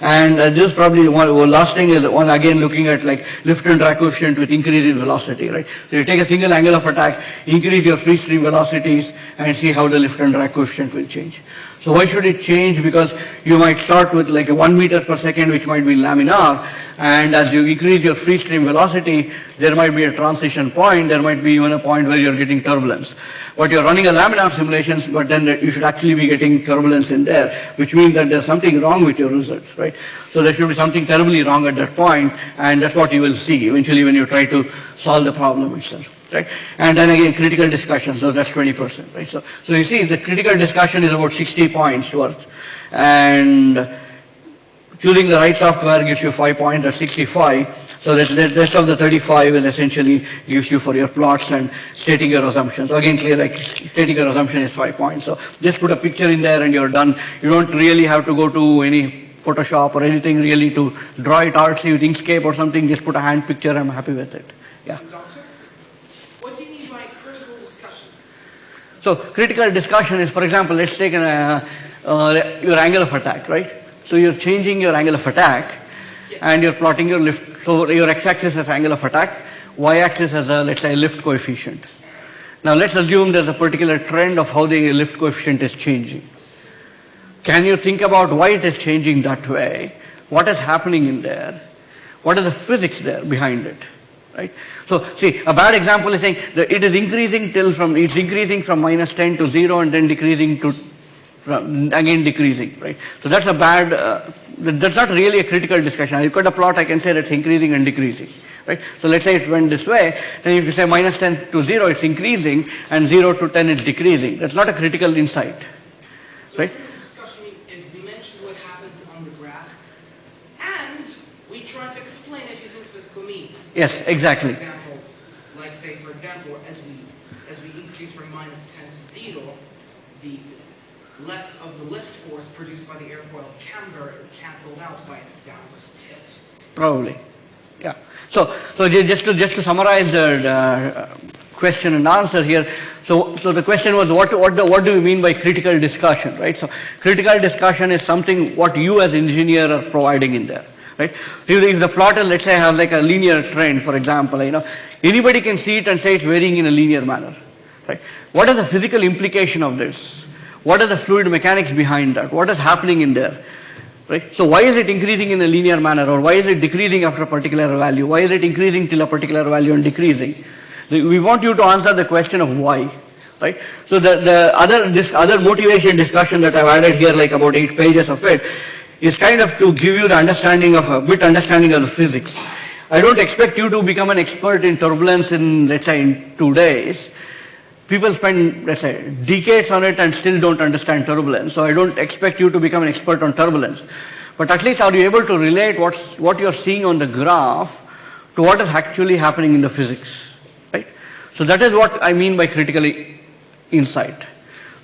And uh, this probably one, last thing is one again looking at like lift and drag coefficient with increase in velocity, right? So you take a single angle of attack, increase your free stream velocities and see how the lift and drag coefficient will change. So why should it change? Because you might start with like a one meter per second, which might be laminar, and as you increase your free stream velocity, there might be a transition point, there might be even a point where you're getting turbulence. But you're running a laminar simulations, but then you should actually be getting turbulence in there, which means that there's something wrong with your results, right? So there should be something terribly wrong at that point, and that's what you will see eventually when you try to solve the problem itself. Right? And then again, critical discussion, so that's 20%, right? So, so you see, the critical discussion is about 60 points worth. And choosing the right software gives you 5 points, that's 65. So the, the rest of the 35 is essentially gives you for your plots and stating your assumptions. So again, clear like stating your assumption is five points. So just put a picture in there and you're done. You don't really have to go to any Photoshop or anything really to draw it artsy with Inkscape or something. Just put a hand picture. I'm happy with it. Yeah. Doctor, what do you mean by critical discussion? So critical discussion is, for example, let's take an, uh, uh, your angle of attack, right? So you're changing your angle of attack and you're plotting your lift. So your x-axis is angle of attack, y-axis has a, let's say, lift coefficient. Now let's assume there's a particular trend of how the lift coefficient is changing. Can you think about why it is changing that way? What is happening in there? What is the physics there behind it? Right? So see, a bad example is saying that it is increasing till from, it's increasing from minus 10 to 0 and then decreasing to, from, again decreasing, right? So that's a bad, uh, that's not really a critical discussion. I look at a plot, I can say that it's increasing and decreasing, right? So let's say it went this way, then if you say minus 10 to 0, it's increasing, and 0 to 10 is decreasing. That's not a critical insight, right? critical discussion is we mentioned what happens on the graph, and we try to explain it using physical means. Yes, exactly. For example, like say, for example, as we as we increase from minus 10 to 0, the less of the lift force produced by the airfoil's camber is cancelled out by its downward tilt. Probably, yeah. So, so just to, just to summarize the, the uh, question and answer here, so, so the question was what, what, the, what do we mean by critical discussion, right? So critical discussion is something what you as engineer are providing in there, right? If, the plotter, let's say, has like a linear trend, for example, you know, anybody can see it and say it's varying in a linear manner, right? What is the physical implication of this? What is the fluid mechanics behind that? What is happening in there? Right? So why is it increasing in a linear manner or why is it decreasing after a particular value? Why is it increasing till a particular value and decreasing? We want you to answer the question of why. Right? So the, the other, this other motivation discussion that I've added here, like about eight pages of it, is kind of to give you the understanding of, a bit understanding of the physics. I don't expect you to become an expert in turbulence in, let's say, in two days. People spend, let's say, decades on it and still don't understand turbulence. So I don't expect you to become an expert on turbulence. But at least are you able to relate what's, what you're seeing on the graph to what is actually happening in the physics, right? So that is what I mean by critical insight.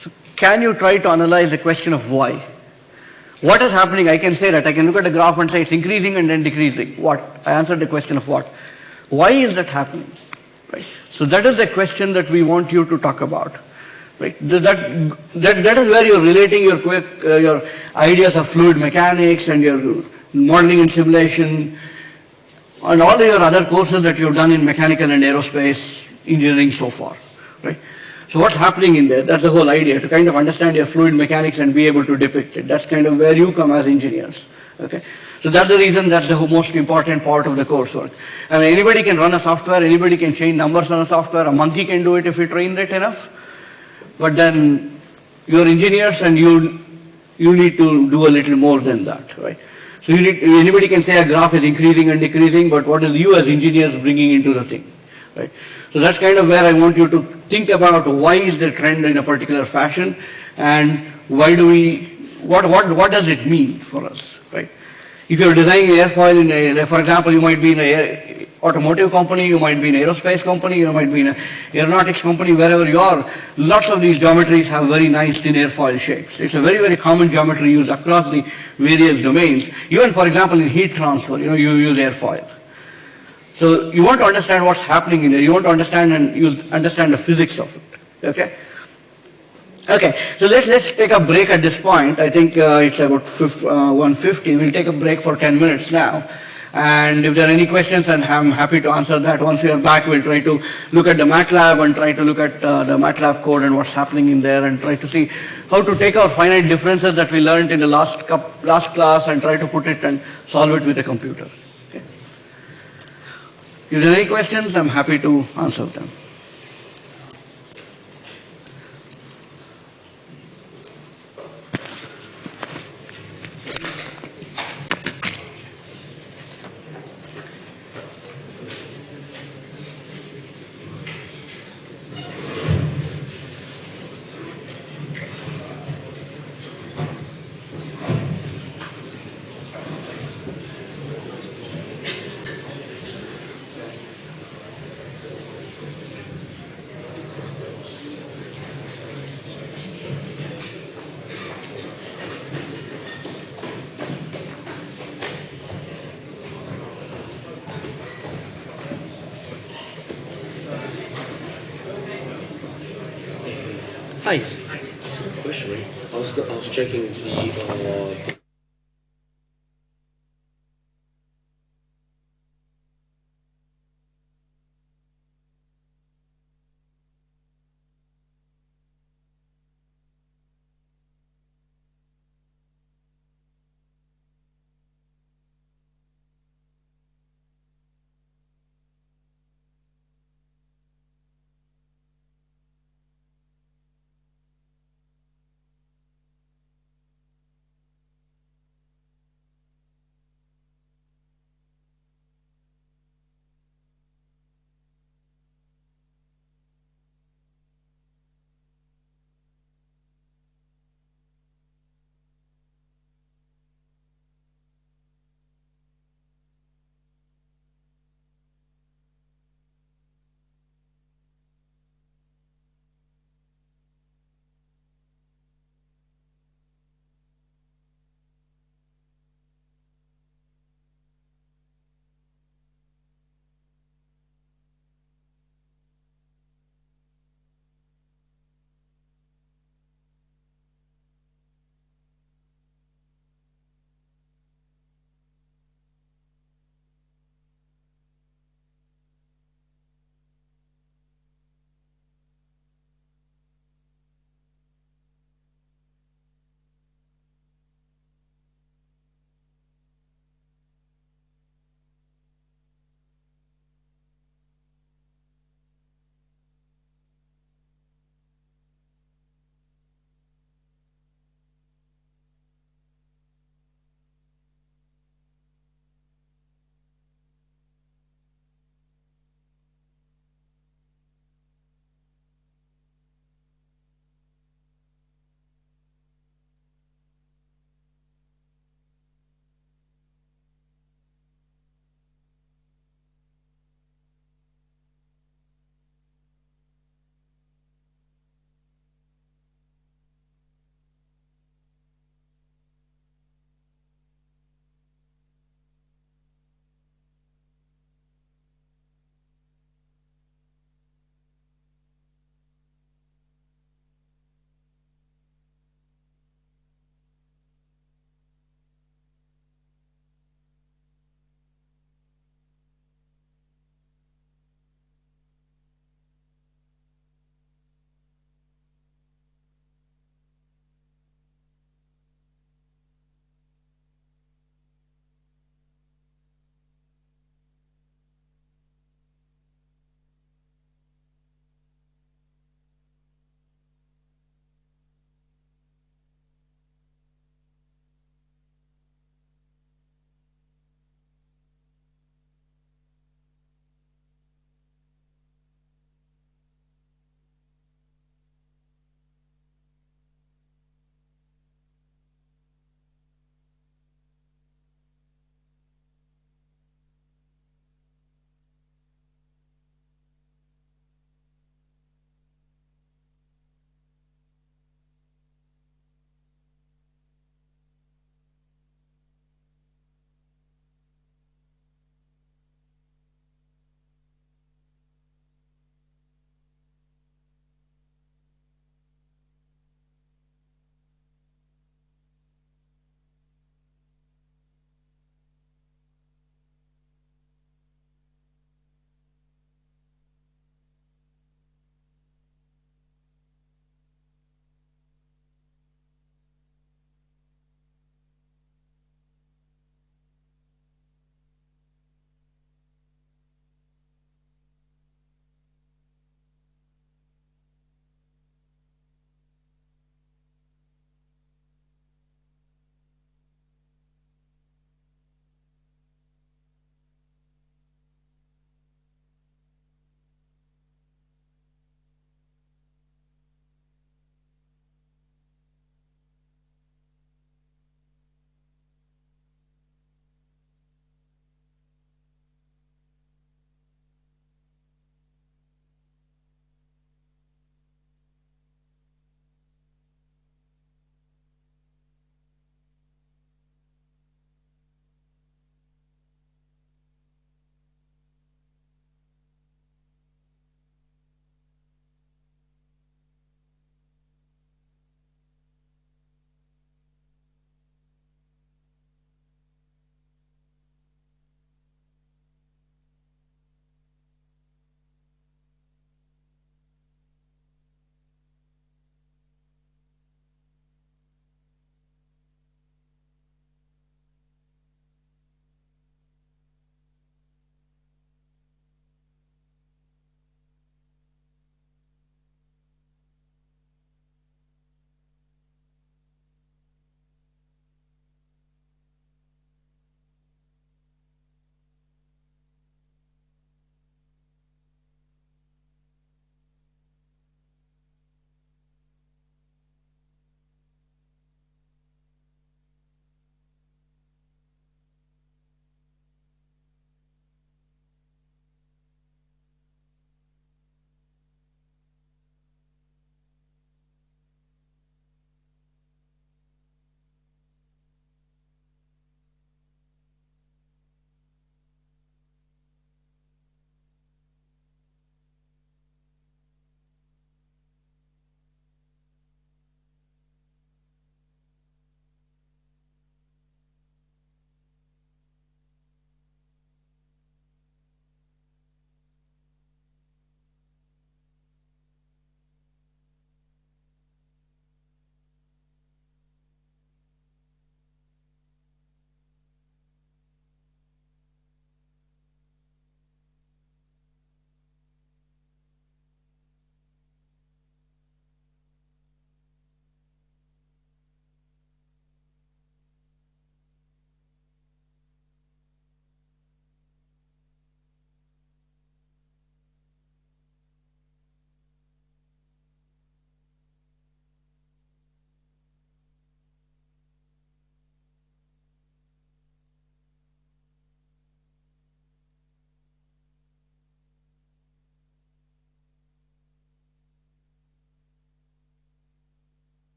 So can you try to analyze the question of why? What is happening? I can say that. I can look at the graph and say it's increasing and then decreasing. What? I answered the question of what. Why is that happening? Right? So that is the question that we want you to talk about. Right? That, that, that is where you're relating your, quick, uh, your ideas of fluid mechanics and your modeling and simulation and all your other courses that you've done in mechanical and aerospace engineering so far. Right? So what's happening in there? That's the whole idea, to kind of understand your fluid mechanics and be able to depict it. That's kind of where you come as engineers. Okay? So that's the reason that's the most important part of the coursework. I mean, anybody can run a software, anybody can change numbers on a software, a monkey can do it if you train it enough. But then you're engineers and you, you need to do a little more than that, right? So you need, anybody can say a graph is increasing and decreasing, but what is you as engineers bringing into the thing, right? So that's kind of where I want you to think about why is the trend in a particular fashion and why do we, what, what, what does it mean for us, right? If you're designing airfoil in a, for example, you might be in a automotive company, you might be in an aerospace company, you might be in an aeronautics company, wherever you are, lots of these geometries have very nice thin airfoil shapes. It's a very, very common geometry used across the various domains. Even, for example, in heat transfer, you know, you use airfoil. So you want to understand what's happening in there. You want to understand and you understand the physics of it. Okay? Okay, so let's, let's take a break at this point. I think uh, it's about uh, 150. We'll take a break for 10 minutes now. And if there are any questions, then I'm happy to answer that. Once we are back, we'll try to look at the MATLAB and try to look at uh, the MATLAB code and what's happening in there and try to see how to take our finite differences that we learned in the last, last class and try to put it and solve it with a computer. If there are any questions, I'm happy to answer them.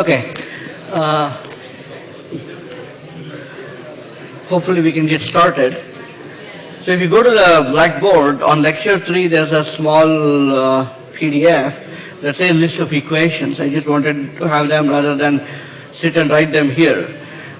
Okay. Uh, hopefully we can get started. So if you go to the blackboard, on lecture 3 there's a small uh, PDF that says list of equations. I just wanted to have them rather than sit and write them here.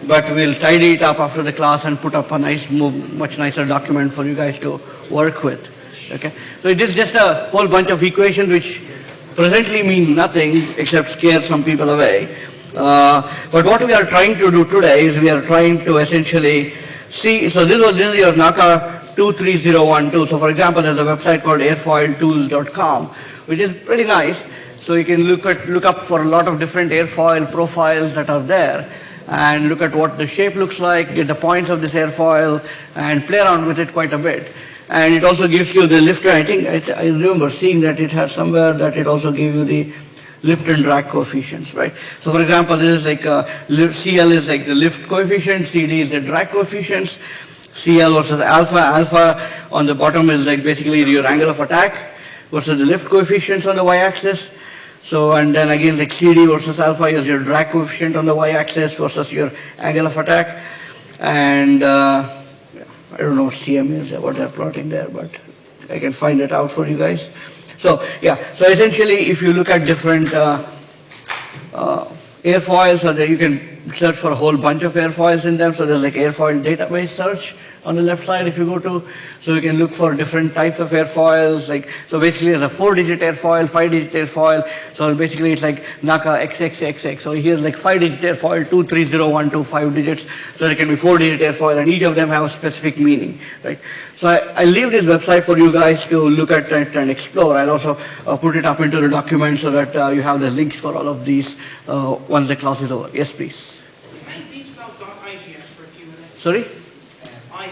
But we'll tidy it up after the class and put up a nice, much nicer document for you guys to work with. Okay? So it is just a whole bunch of equations which presently mean nothing except scare some people away. Uh, but what we are trying to do today is we are trying to essentially see, so this was this is your NACA 23012. So for example, there's a website called airfoiltools.com, which is pretty nice. So you can look at look up for a lot of different airfoil profiles that are there and look at what the shape looks like, get the points of this airfoil and play around with it quite a bit. And it also gives you the lift, I think, I, I remember seeing that it has somewhere that it also gave you the lift and drag coefficients, right? So for example, this is like, li- CL is like the lift coefficient, CD is the drag coefficients, CL versus alpha, alpha on the bottom is like basically your angle of attack versus the lift coefficients on the y-axis. So, and then again like CD versus alpha is your drag coefficient on the y-axis versus your angle of attack. And, uh, I don't know what CM is, what they're plotting there, but I can find it out for you guys. So, yeah, so essentially if you look at different uh, uh, airfoils, that you can search for a whole bunch of airfoils in them. So there's like airfoil database search on the left side if you go to. So you can look for different types of airfoils. Like so, basically, there's a four-digit airfoil, five-digit airfoil. So basically, it's like NACA XXXX. So here's like five-digit airfoil, two, three, zero, one, two, five digits. So there can be four-digit airfoil, and each of them have a specific meaning, right? So I, I leave this website for you guys to look at it and explore. I'll also uh, put it up into the document so that uh, you have the links for all of these uh, once the class is over. Yes, please. Can I think about .igs for a few minutes? Sorry? I,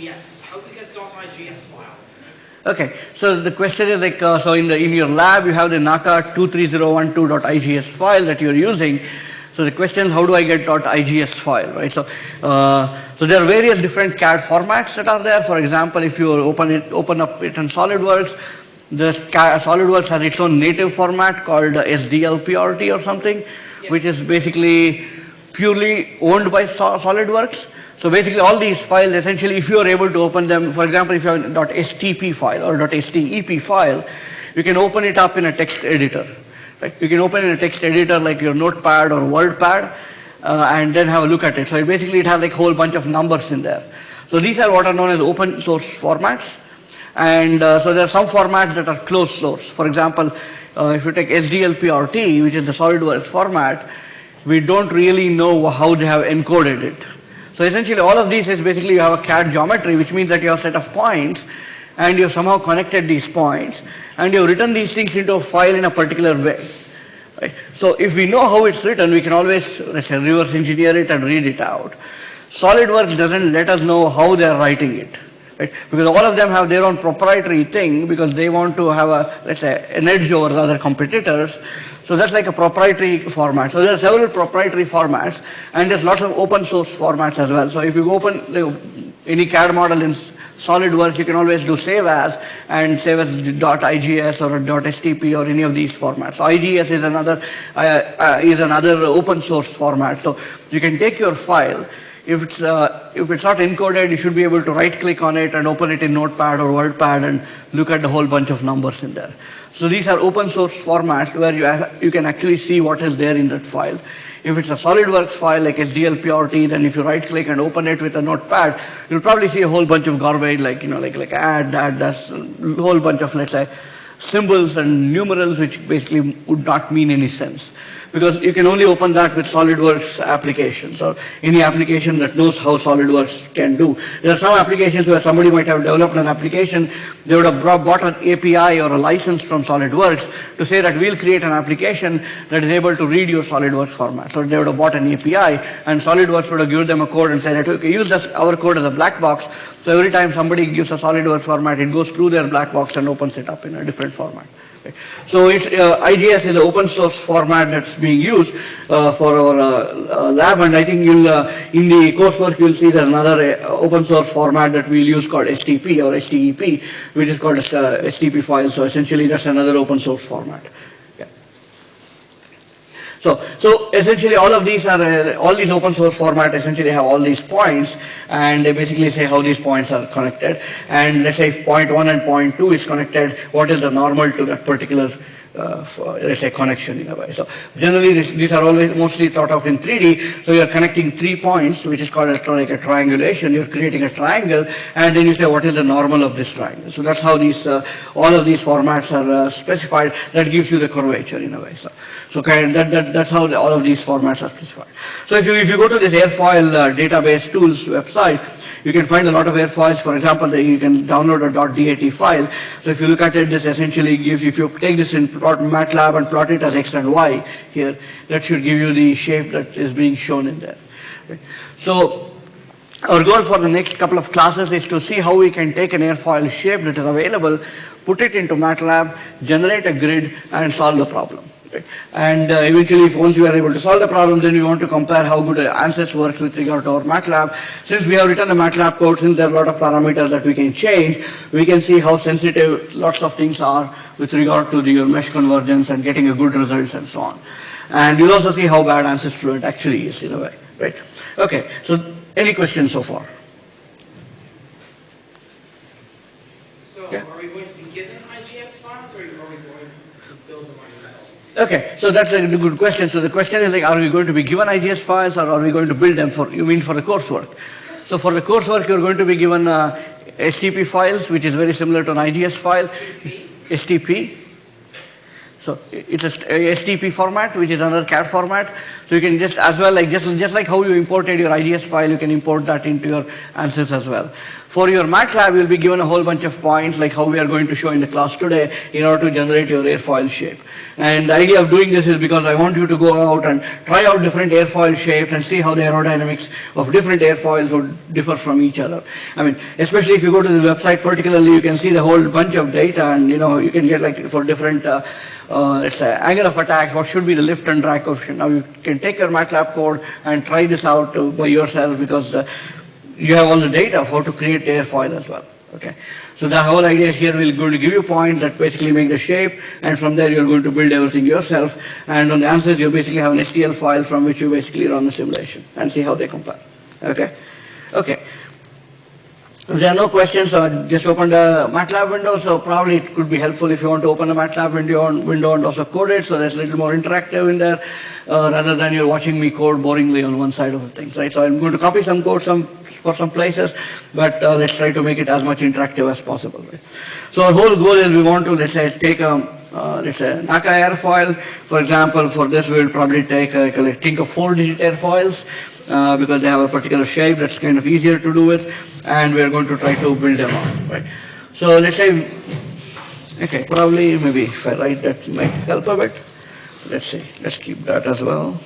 .igs, how do we get .igs files? Okay, so the question is like, uh, so in the in your lab you have the NACA 23012.igs file that you're using. So the question is how do I get .igs file, right? So, uh, so there are various different CAD formats that are there. For example, if you open it, open up it in SolidWorks, the SolidWorks has its own native format called SLDPRT or something, which is basically purely owned by Sol- SolidWorks. So basically all these files, essentially if you are able to open them, for example, if you have a .stp file or .step file, you can open it up in a text editor. Right? You can open in a text editor like your notepad or wordpad uh, and then have a look at it. So it basically it has like a whole bunch of numbers in there. So these are what are known as open source formats. And uh, so there are some formats that are closed source. For example, uh, if you take SLDPRT, which is the SolidWorks format, we don't really know how they have encoded it. So essentially all of these is basically you have a CAD geometry, which means that you have a set of points and you have somehow connected these points and you have written these things into a file in a particular way. Right? So if we know how it's written, we can always, let's say, reverse engineer it and read it out. SolidWorks doesn't let us know how they're writing it. Right? Because all of them have their own proprietary thing because they want to have a, let's say, an edge over the other competitors. So that's like a proprietary format. So there are several proprietary formats and there's lots of open source formats as well. So if you open the, any CAD model in SolidWorks, you can always do save as and save as .igs or .stp or any of these formats. So IGS is another, uh, uh, is another open source format. So you can take your file, if it's, uh, if it's not encoded, you should be able to right click on it and open it in Notepad or WordPad and look at the whole bunch of numbers in there. So these are open source formats where you, you can actually see what is there in that file. If it's a SolidWorks file like SLDPRT, then if you right click and open it with a notepad, you'll probably see a whole bunch of garbage like, you know, like, like add, add, that's a whole bunch of, let's say, symbols and numerals which basically would not mean any sense. Because you can only open that with SolidWorks applications or any application that knows how SolidWorks can do. There are some applications where somebody might have developed an application, they would have bought an API or a license from SolidWorks to say that we'll create an application that is able to read your SolidWorks format. So they would have bought an API and SolidWorks would have given them a code and said, okay, use this, our code as a black box. So every time somebody gives a SolidWorks format, it goes through their black box and opens it up in a different format. So it's, uh, IGS is an open source format that's being used uh, for our uh, uh, lab, and I think you'll, uh, in the coursework, you'll see there's another uh, open source format that we'll use called STP or STEP, which is called STP file, so essentially that's another open source format. So, so essentially all of these are, uh, all these open source format essentially have all these points and they basically say how these points are connected. And let's say if point one and point two is connected, what is the normal to that particular uh, for, let's say connection in a way. So generally this, these are always mostly thought of in 3D. So you're connecting three points, which is called a, like a triangulation. You're creating a triangle, and then you say what is the normal of this triangle. So that's how these uh, all of these formats are uh, specified. That gives you the curvature in a way. So so kind that, that that's how the, all of these formats are specified. So if you if you go to this airfoil uh, database tools website, you can find a lot of airfoils. For example, you can download a dot .dat file. So if you look at it, this essentially gives, if you take this in plot MATLAB and plot it as x and y here, that should give you the shape that is being shown in there. So our goal for the next couple of classes is to see how we can take an airfoil shape that is available, put it into MATLAB, generate a grid, and solve the problem. And uh, eventually, if once you are able to solve the problem, then we want to compare how good ANSYS works with regard to our MATLAB. Since we have written a MATLAB code, since there are a lot of parameters that we can change, we can see how sensitive lots of things are with regard to the, your mesh convergence and getting a good results and so on. And you'll also see how bad ANSYS Fluent actually is in a way, right? Okay, so any questions so far? So Yeah. are we going to be given IGS files or are we going to build them ourselves? Okay, so that's a good question. So the question is like, are we going to be given IGS files or are we going to build them for, you mean for the coursework? So for the coursework, you're going to be given uh, STP files, which is very similar to an IGS file. STP. So it's a st- a STP format, which is another CAD format. So you can just, as well, like just, just like how you imported your IGS file, you can import that into your ANSYS as well. For your MATLAB, you'll be given a whole bunch of points, like how we are going to show in the class today, in order to generate your airfoil shape. And the idea of doing this is because I want you to go out and try out different airfoil shapes and see how the aerodynamics of different airfoils would differ from each other. I mean, especially if you go to the website particularly, you can see the whole bunch of data and, you know, you can get like for different, uh, uh, let's say, angle of attack, what should be the lift and drag coefficient. Now you can take your MATLAB code and try this out uh, by yourself because uh, you have all the data how to create airfoil as well. Okay. So the whole idea here we're going to give you points that basically make the shape, and from there you're going to build everything yourself. And on the ANSYS, you basically have an STL file from which you basically run the simulation and see how they compare. Okay. Okay. If there are no questions, uh, just open the MATLAB window. So probably it could be helpful if you want to open the MATLAB window and, window and also code it. So that's a little more interactive in there, uh, rather than you're watching me code boringly on one side of the things, right? So I'm going to copy some code some for some places, but uh, let's try to make it as much interactive as possible. Right? So our whole goal is we want to let's say take a uh, let's say NACA airfoil. For example, for this we will probably take a, like, think of four-digit airfoils uh, because they have a particular shape that's kind of easier to do with, and we're going to try to build them out, right? So let's say, okay, probably maybe if I write that might help a bit. Let's see, let's keep that as well.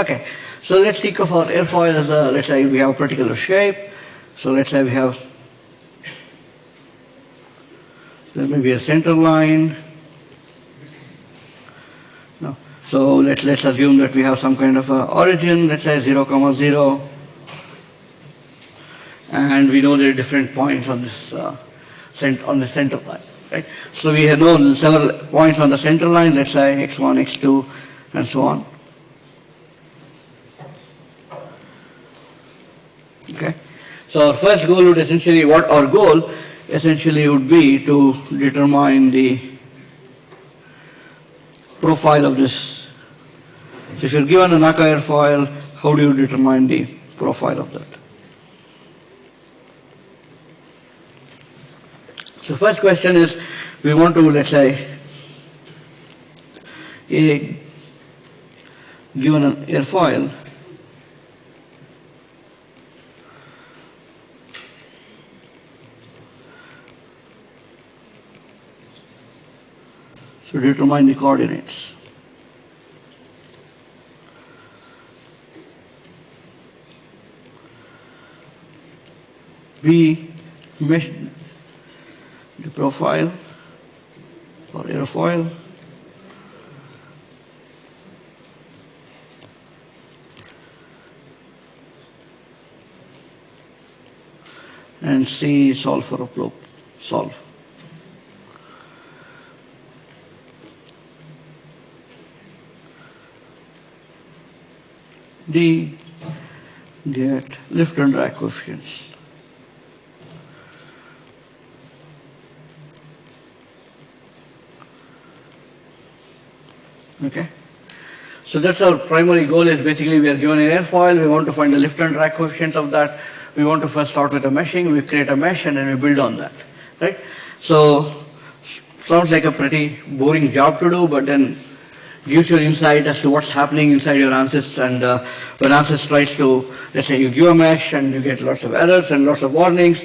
Okay, so let's think of our airfoil as a, let's say we have a particular shape. So let's say we have, there may be a center line. No. So let's, let's assume that we have some kind of a origin, let's say 0, comma 0. And we know there are different points on this, uh, cent- on the center line, right? So we have know several points on the center line, let's say x1, x2, and so on. Okay. So our first goal would essentially, what our goal essentially would be to determine the profile of this. So if you're given an NACA airfoil, how do you determine the profile of that? So first question is, we want to, let's say, a, given an airfoil, so determine the coordinates. B, mesh the profile or airfoil. And C, solve for a probe, solve. D, get lift and drag coefficients. Okay? So that's our primary goal is basically we are given an airfoil, we want to find the lift and drag coefficients of that. We want to first start with a meshing, we create a mesh and then we build on that, right? So, sounds like a pretty boring job to do, but then gives you insight as to what's happening inside your ANSYS and uh, when ANSYS tries to, let's say you give a mesh and you get lots of errors and lots of warnings,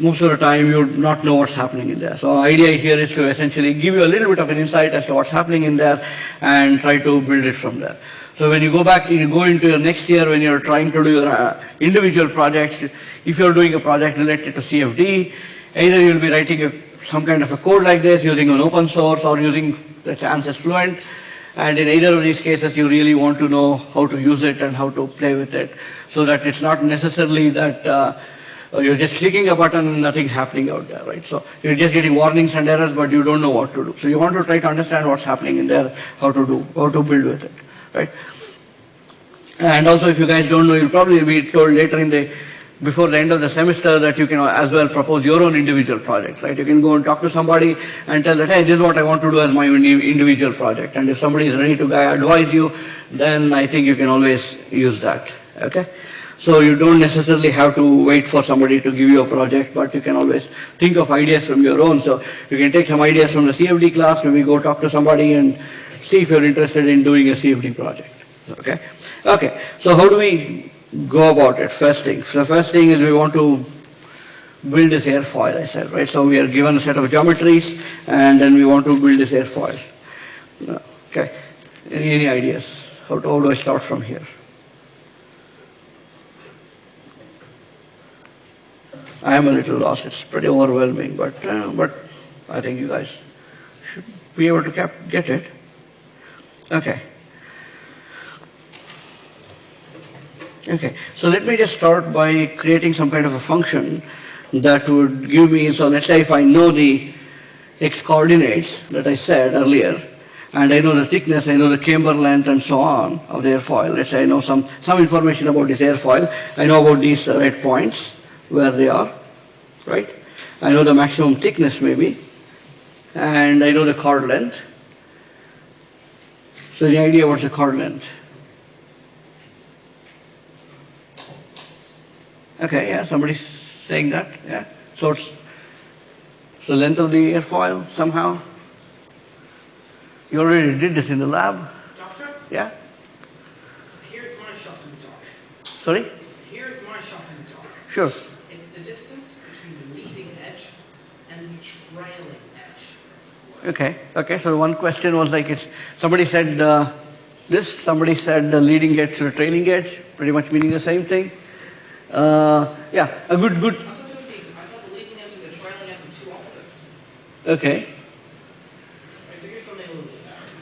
most of the time you would not know what's happening in there. So idea here is to essentially give you a little bit of an insight as to what's happening in there and try to build it from there. So when you go back, you go into your next year when you're trying to do your uh, individual projects, if you're doing a project related to CFD, either you'll be writing a, some kind of a code like this using an open source or using, let's say, ANSYS Fluent. And in either of these cases, you really want to know how to use it and how to play with it so that it's not necessarily that uh, you're just clicking a button and nothing's happening out there, right? So you're just getting warnings and errors, but you don't know what to do. So you want to try to understand what's happening in there, how to do, how to build with it, right? And also, if you guys don't know, you'll probably be told later in the, before the end of the semester that you can as well propose your own individual project, right? You can go and talk to somebody and tell that, hey, this is what I want to do as my individual project. And if somebody is ready to advise you, then I think you can always use that, okay? So you don't necessarily have to wait for somebody to give you a project, but you can always think of ideas from your own. So you can take some ideas from the CFD class, maybe go talk to somebody and see if you're interested in doing a CFD project, okay? Okay, so how do we go about it? First thing, so first thing is we want to build this airfoil, I said, right? So we are given a set of geometries, and then we want to build this airfoil. Okay, any, any ideas? How, how do I start from here? I am a little lost. It's pretty overwhelming, but uh, but I think you guys should be able to get it. Okay. Okay, so let me just start by creating some kind of a function that would give me, so let's say if I know the x coordinates that I said earlier, and I know the thickness, I know the camber length and so on of the airfoil. Let's say I know some, some information about this airfoil. I know about these red points, where they are, right? I know the maximum thickness maybe, and I know the chord length. So the idea what's the chord length? Okay, yeah, somebody's saying that, yeah. So it's the length of the airfoil somehow. You already did this in the lab, Doctor, yeah? here's my shot in the dark. Sorry? Here's my shot in the dark. Sure. It's the distance between the leading edge and the trailing edge. Okay, okay, so one question was like it's, somebody said uh, this, somebody said the leading edge to the trailing edge, pretty much meaning the same thing. Uh, yeah, a good, good, it and okay.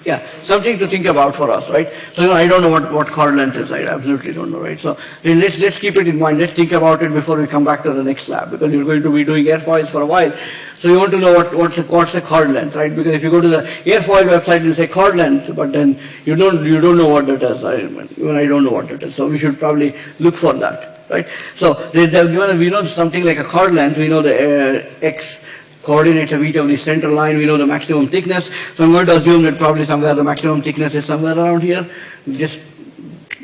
Yeah, something to think about for us, right? So you know, I don't know what, what chord length is, I absolutely don't know, right? So let's, let's keep it in mind, let's think about it before we come back to the next lab, because you're going to be doing airfoils for a while. So you want to know what, what's, the, what's the chord length, right? Because if you go to the airfoil website, you say chord length, but then you don't, you don't know what that is. I, even I don't know what that is. So we should probably look for that, right? So they, they've given, we know something like a chord length, we know the uh, x coordinates of each of the center line, we know the maximum thickness. So I'm going to assume that probably somewhere the maximum thickness is somewhere around here. Just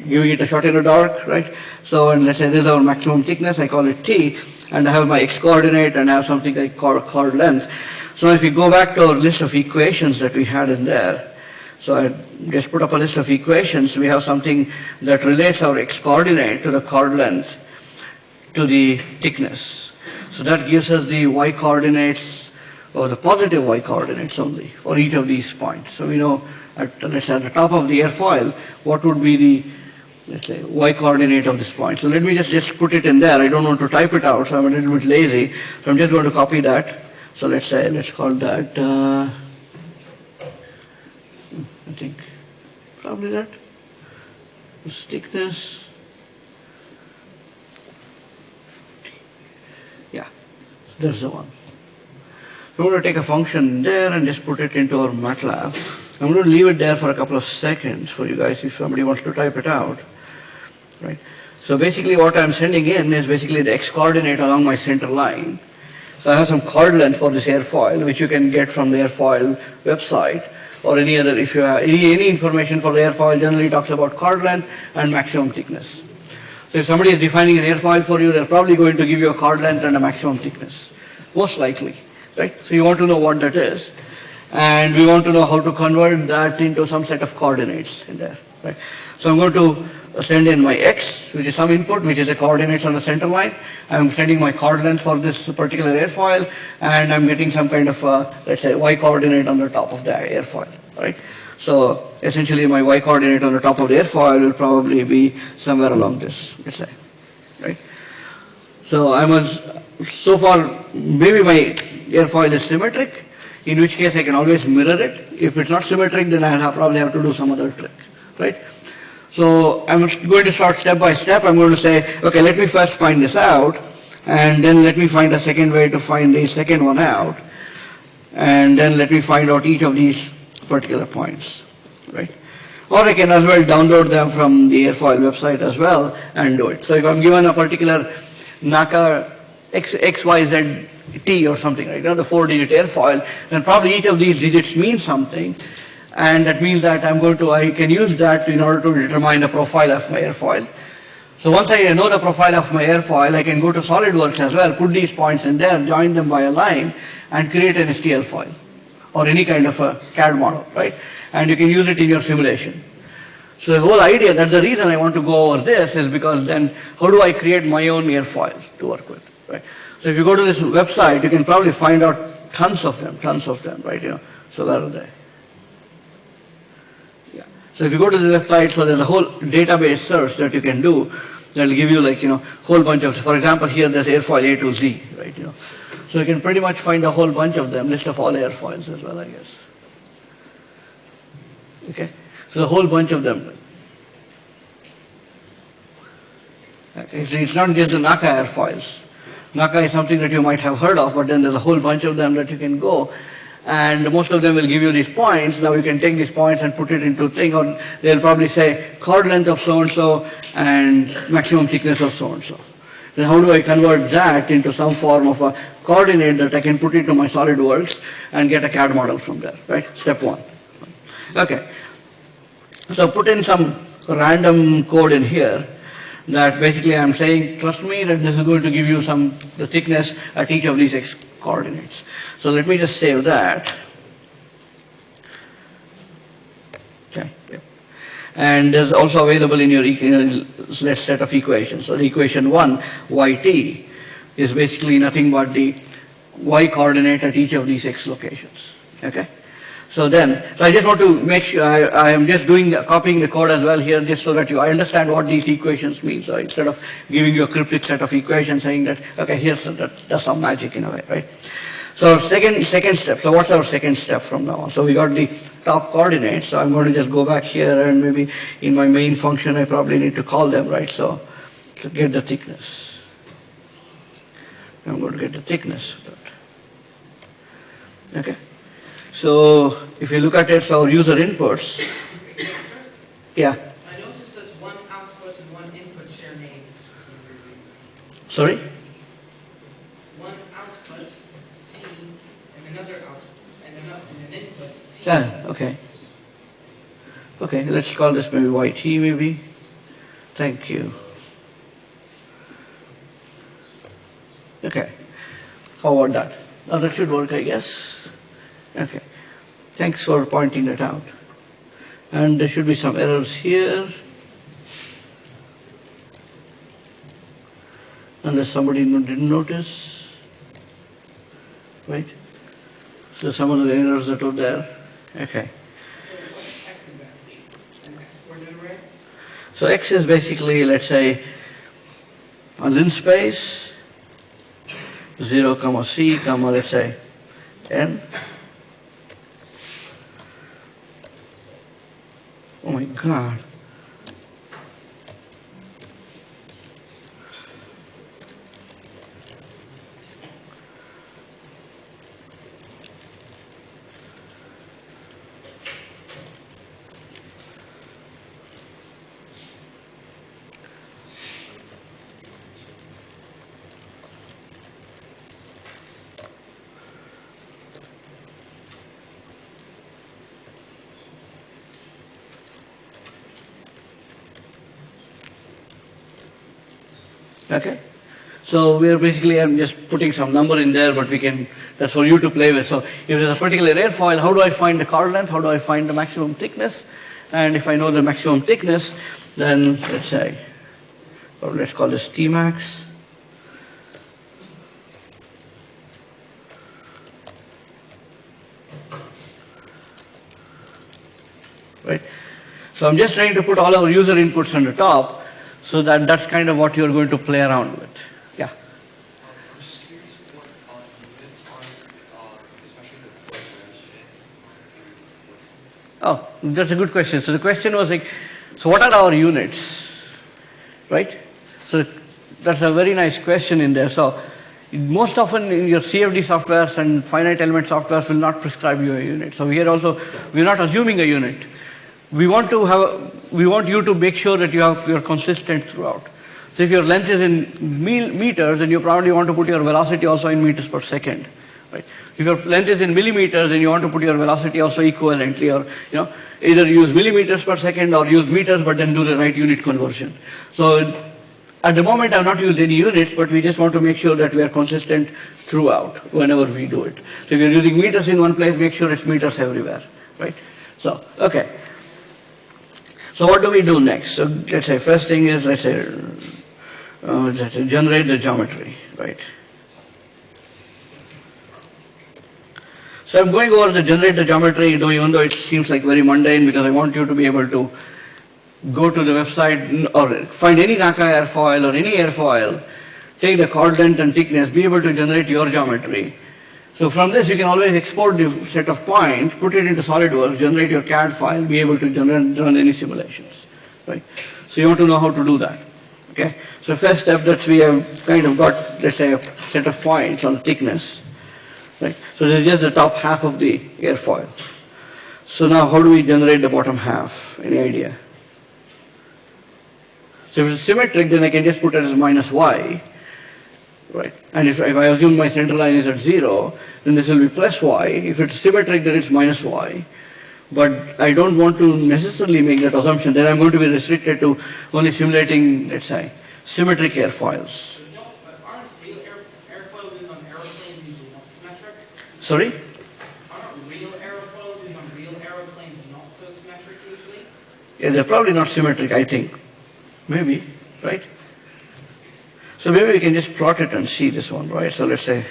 giving it a shot in the dark, right? So and let's say this is our maximum thickness, I call it T, and I have my x coordinate and I have something like chord, chord length. So if we go back to our list of equations that we had in there, So I just put up a list of equations. We have something that relates our x coordinate to the chord length to the thickness. So that gives us the y coordinates or the positive y coordinates only for each of these points. So we know at, let's say at the top of the airfoil, what would be the, let's say, y coordinate of this point. So let me just, just put it in there. I don't want to type it out, so I'm a little bit lazy. So I'm just going to copy that. So let's say, let's call that, uh, I think, probably that. This thickness. Yeah, there's the one. So I'm going to take a function there and just put it into our MATLAB. I'm going to leave it there for a couple of seconds for you guys if somebody wants to type it out. Right? So basically what I'm sending in is basically the x coordinate along my center line. So I have some chord length for this airfoil, which you can get from the airfoil website or any other, if you have any, any information for the airfoil generally talks about chord length and maximum thickness. So if somebody is defining an airfoil for you, they're probably going to give you a chord length and a maximum thickness, most likely, right? So you want to know what that is. And we want to know how to convert that into some set of coordinates in there, right? So I'm going to send in my x, which is some input, which is the coordinates on the center line. I'm sending my coordinates for this particular airfoil, and I'm getting some kind of, uh, let's say, y coordinate on the top of the airfoil, right? So essentially my y coordinate on the top of the airfoil will probably be somewhere along this, let's say, right? So I was, so far, maybe my airfoil is symmetric, in which case I can always mirror it. If it's not symmetric, then I'll probably have to do some other trick, right? So I'm going to start step by step. I'm going to say, okay, let me first find this out, and then let me find a second way to find the second one out, and then let me find out each of these particular points, right? Or I can as well download them from the airfoil website as well and do it. So if I'm given a particular NACA X, XYZ or something, right, you the four digit airfoil, then probably each of these digits means something. And that means that I'm going to, I can use that in order to determine the profile of my airfoil. So once I know the profile of my airfoil, I can go to SolidWorks as well, put these points in there, join them by a line, and create an STL file or any kind of a CAD model, right? And you can use it in your simulation. So the whole idea, that's the reason I want to go over this, is because then how do I create my own airfoil to work with, right? So if you go to this website, you can probably find out tons of them, tons of them, right? You know, so where are they? So if you go to the website, so there's a whole database search that you can do that'll give you like, you know, whole bunch of, for example, here there's airfoil A to Z, right? You know, so you can pretty much find a whole bunch of them, list of all airfoils as well, I guess. Okay, so a whole bunch of them. Okay, so it's not just the NACA airfoils. NACA is something that you might have heard of, but then there's a whole bunch of them that you can go. And most of them will give you these points. Now you can take these points and put it into thing, or they'll probably say chord length of so-and-so and maximum thickness of so-and-so. Then how do I convert that into some form of a coordinate that I can put into my SolidWorks and get a CAD model from there, right? Step one. Okay. So put in some random code in here that basically I'm saying, trust me that this is going to give you some, the thickness at each of these x coordinates. So let me just save that. Okay. And is also available in your let's set of equations. So the equation one, yt, is basically nothing but the y coordinate at each of these x locations. Okay. So then, so I just want to make sure I, I am just doing copying the code as well here, just so that you I understand what these equations mean. So instead of giving you a cryptic set of equations, saying that okay, here's that, that's some magic in a way, right? So second second step. So what's our second step from now on? So we got the top coordinates. So I'm going to just go back here and maybe in my main function I probably need to call them, right? So to get the thickness. I'm going to get the thickness. Okay. So if you look at it, our user inputs. Yeah. I noticed there's one output and one input share names for some reason. Sorry? One output T and another output and another and an input T. Yeah, okay. Okay, let's call this maybe YT maybe. Thank you. Okay. How about that? Now that should work, I guess. Okay. Thanks for pointing that out. And there should be some errors here. Unless somebody didn't notice. Right? So some of the errors that were there. Okay. So X is basically, let's say, a linspace, 0 comma C comma, let's say, N. Oh my God. Okay? So we are basically, I'm just putting some number in there, but we can, that's for you to play with. So if there's a particular airfoil, how do I find the chord length? How do I find the maximum thickness? And if I know the maximum thickness, then let's say, or let's call this Tmax. Right? So I'm just trying to put all our user inputs on the top so that that's kind of what you're going to play around with. Yeah. Oh, that's a good question. So the question was like, so what are our units? Right? So that's a very nice question in there. So most often in your CFD softwares and finite element softwares will not prescribe you a unit. So here also, we're not assuming a unit. We want to have, we want you to make sure that you have, you're consistent throughout. So if your length is in meters, then you probably want to put your velocity also in meters per second. Right? If your length is in millimeters, then you want to put your velocity also equivalently, or you know, either use millimeters per second or use meters, but then do the right unit conversion. So at the moment, I've not used any units, but we just want to make sure that we are consistent throughout whenever we do it. So if you're using meters in one place, make sure it's meters everywhere, right? So, okay. So what do we do next? So let's say first thing is, let's say, uh, let's say generate the geometry, right? So I'm going over the generate the geometry, you know, even though it seems like very mundane because I want you to be able to go to the website or find any NACA airfoil or any airfoil, take the chord length and thickness, be able to generate your geometry. So from this you can always export the set of points, put it into SolidWorks, generate your CAD file, be able to generate, run any simulations, right? So you want to know how to do that, okay? So first step that we have kind of got, let's say, a set of points on thickness, right? So this is just the top half of the airfoil. So now how do we generate the bottom half? Any idea? So if it's symmetric, then I can just put it as minus y, right? And if, if I assume my center line is at zero, then this will be plus y. If it's symmetric, then it's minus y. But I don't want to necessarily make that assumption. Then I'm going to be restricted to only simulating, let's say, symmetric airfoils. So don't, aren't real air, airfoils used on aeroplanes usually not symmetric? Sorry? Aren't real aerofoils used on real aeroplanes not so symmetric usually? Yeah, they're probably not symmetric, I think. Maybe, right? So maybe we can just plot it and see this one, right? So let's say,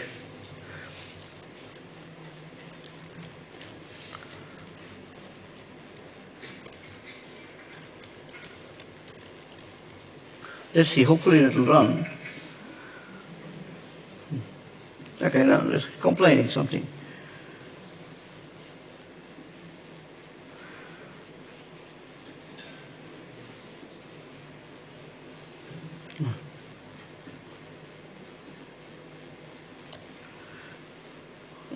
let's see, hopefully it'll run. Hmm. Okay, now it's complaining something.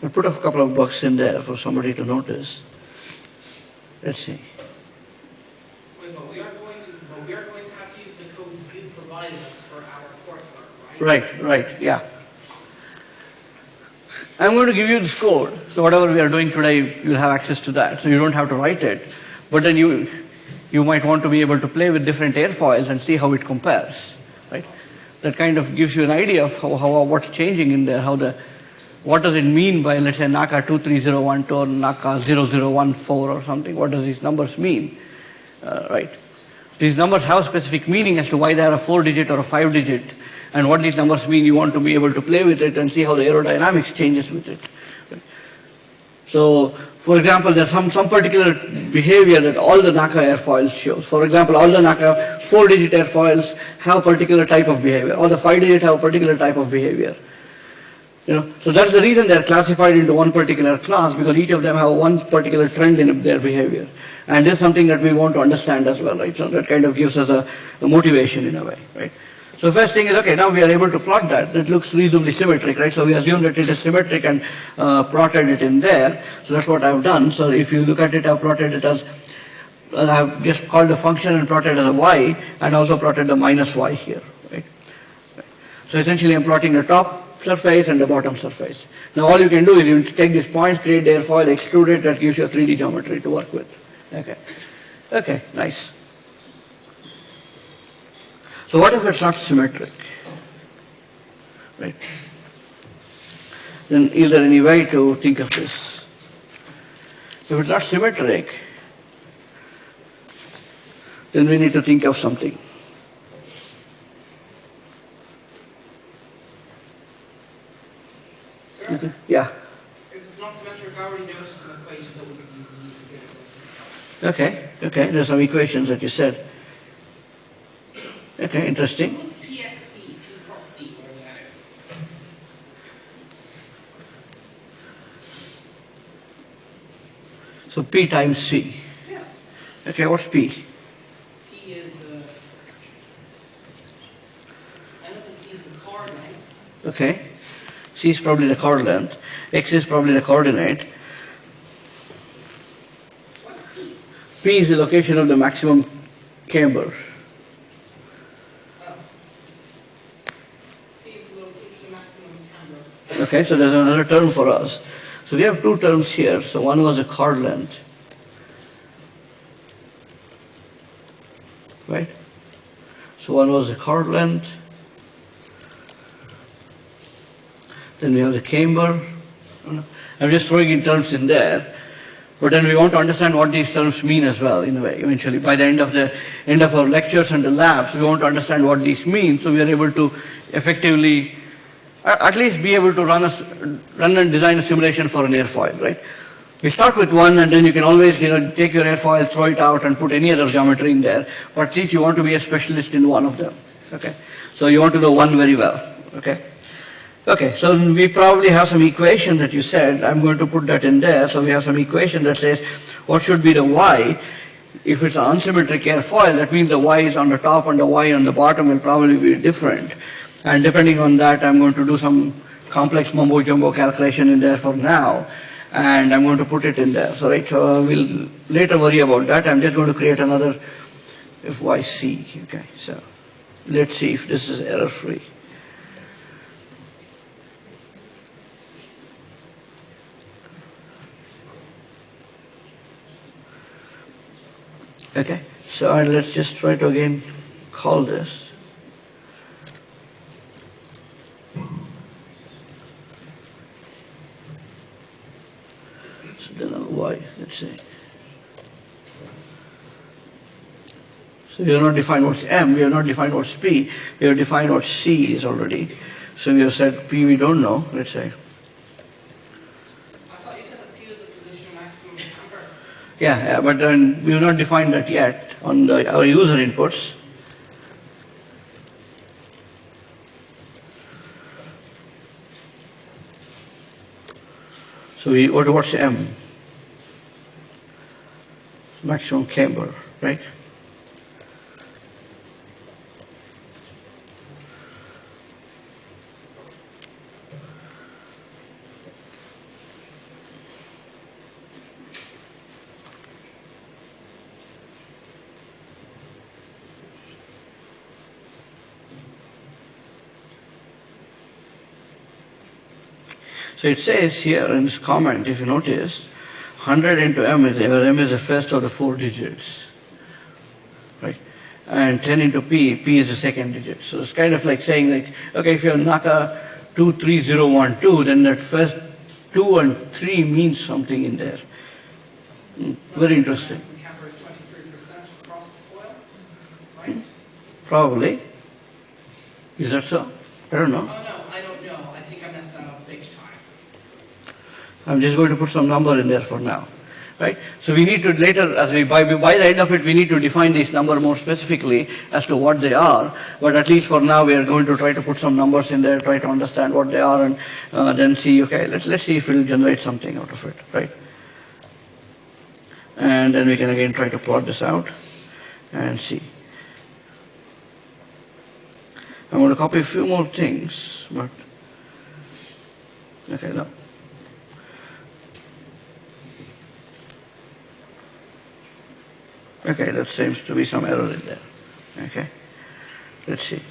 I put a couple of bucks in there for somebody to notice. Let's see. Wait, but we are going to, but we are going to have to use the code you provided us for our coursework, right? Right, right, yeah. I'm going to give you this code, so whatever we are doing today, you'll have access to that, so you don't have to write it. But then you, you might want to be able to play with different airfoils and see how it compares, right? That kind of gives you an idea of how, how what's changing in there, how the what does it mean by, let's say, NACA 23012 or NACA 0014 or something? What does these numbers mean? Uh, right. These numbers have specific meaning as to why they are a four digit or a five digit and what these numbers mean. You want to be able to play with it and see how the aerodynamics changes with it. So, for example, there's some, some particular behavior that all the NACA airfoils shows. For example, all the NACA four-digit airfoils have a particular type of behavior. All the five-digit have a particular type of behavior. You know, so that's the reason they're classified into one particular class because each of them have one particular trend in their behavior. And this is something that we want to understand as well, right? So that kind of gives us a, a motivation in a way, right? So first thing is, okay, now we are able to plot that. It looks reasonably symmetric, right? So we assume that it is symmetric and uh, plotted it in there. So that's what I've done. So if you look at it, I've plotted it as, uh, I've just called the function and plotted as a y and also plotted the minus y here, right? So essentially I'm plotting the top surface and the bottom surface. Now all you can do is you take these points, create the airfoil, extrude it, that gives you a 3D geometry to work with. Okay. Okay, nice. So what if it's not symmetric? Right. Then is there any way to think of this? If it's not symmetric, then we need to think of something. Sir, Okay. Yeah. if it's not symmetric, I already noticed some equations that we could easily use to get this. Okay, okay, there's some equations that you said. Okay, interesting. What's PXC, P cross C, whatever that is? So P times C. Yes. Okay, what's P? P is, uh, I know that C is the car length. Okay. C is probably the chord length. X is probably the coordinate. P? Is the location of the maximum camber. Okay, so there's another term for us. So we have two terms here. So one was the chord length. Right? So one was the chord length. Then we have the camber. I'm just throwing in terms in there. But then we want to understand what these terms mean as well, in a way, eventually. By the end of the end of our lectures and the labs, we want to understand what these mean, so we are able to effectively, at least be able to run a, run and design a simulation for an airfoil, right? We start with one, and then you can always, you know, take your airfoil, throw it out, and put any other geometry in there. But since you want to be a specialist in one of them, okay? So you want to know one very well, okay? Okay, so we probably have some equation that you said, I'm going to put that in there, so we have some equation that says what should be the y. If it's an unsymmetric airfoil, that means the y is on the top and the y on the bottom will probably be different. And depending on that, I'm going to do some complex mumbo jumbo calculation in there for now, and I'm going to put it in there. So right, so we'll later worry about that. I'm just going to create another fyc, okay, so let's see if this is error Okay, so uh, let's just try to again call this. So then I'll y, let's say. So we have not defined what's m, we have not defined what's p, we have defined what c is already. So we have said p we don't know, let's say. I thought you said that P is the position of maximum camber. Yeah, but then we have not defined that yet on the, our user inputs. So we, what, what's M? Maximum camber, right? So it says here in this comment, if you notice, 100 into m is, where m is the first of the four digits, right? And 10 into p, p is the second digit. So it's kind of like saying like, okay, if you have NACA 23012, then that first 2 and 3 means something in there. Hmm, Very interesting. The camber is twenty-three percent across the foil, right? Probably. Is that so? I don't know. Oh, no, I don't know. I think I messed that up big time. I'm just going to put some number in there for now, right? So we need to later, as we, by, by the end of it, we need to define this number more specifically as to what they are. But at least for now, we are going to try to put some numbers in there, try to understand what they are, and uh, then see, okay, let's, let's see if we'll generate something out of it, right? And then we can again try to plot this out and see. I'm going to copy a few more things, but, okay, no. Okay, that seems to be some error in there. Okay, let's see.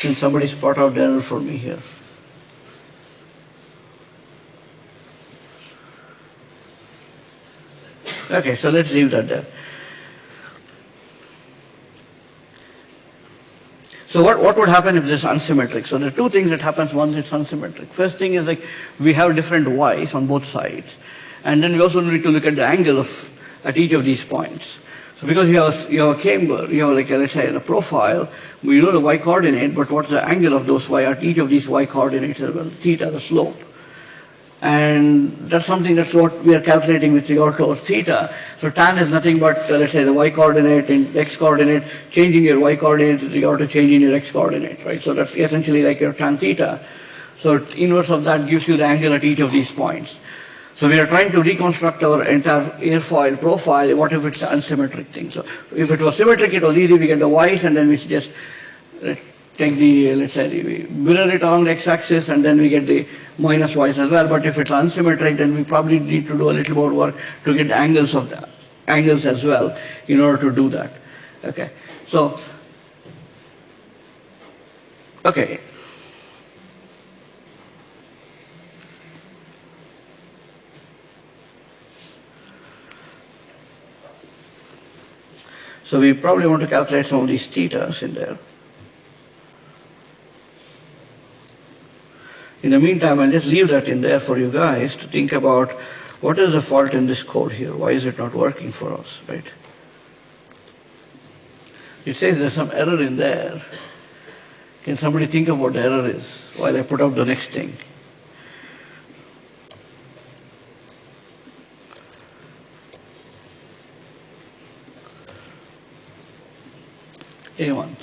Can somebody spot out the error for me here? Okay, so let's leave that there. So what, what would happen if this is unsymmetric? So there are two things that happens once it's unsymmetric. First thing is like we have different y's on both sides. And then we also need to look at the angle of at each of these points. So because you have, you have a camber, you have like a, let's say a profile, we know the y coordinate, but what's the angle of those y at each of these y coordinates, well, theta, the slope. And that's something that's what we are calculating with regard to our theta. So tan is nothing but, uh, let's say, the y coordinate and x coordinate, changing your y coordinate with regard to changing your x coordinate, right? So that's essentially like your tan theta. So inverse of that gives you the angle at each of these points. So we are trying to reconstruct our entire airfoil profile. What if it's an unsymmetric thing? So if it was symmetric, it was easy. We get the y's and then we just take the, let's say, we mirror it along the x-axis and then we get the minus y's as well. But if it's unsymmetric, then we probably need to do a little more work to get angles of the angles as well in order to do that. Okay. So, okay. So we probably want to calculate some of these thetas in there. In the meantime, I'll just leave that in there for you guys to think about what is the fault in this code here? Why is it not working for us, right? It says there's some error in there. Can somebody think of what the error is while I put up the next thing? Anyone?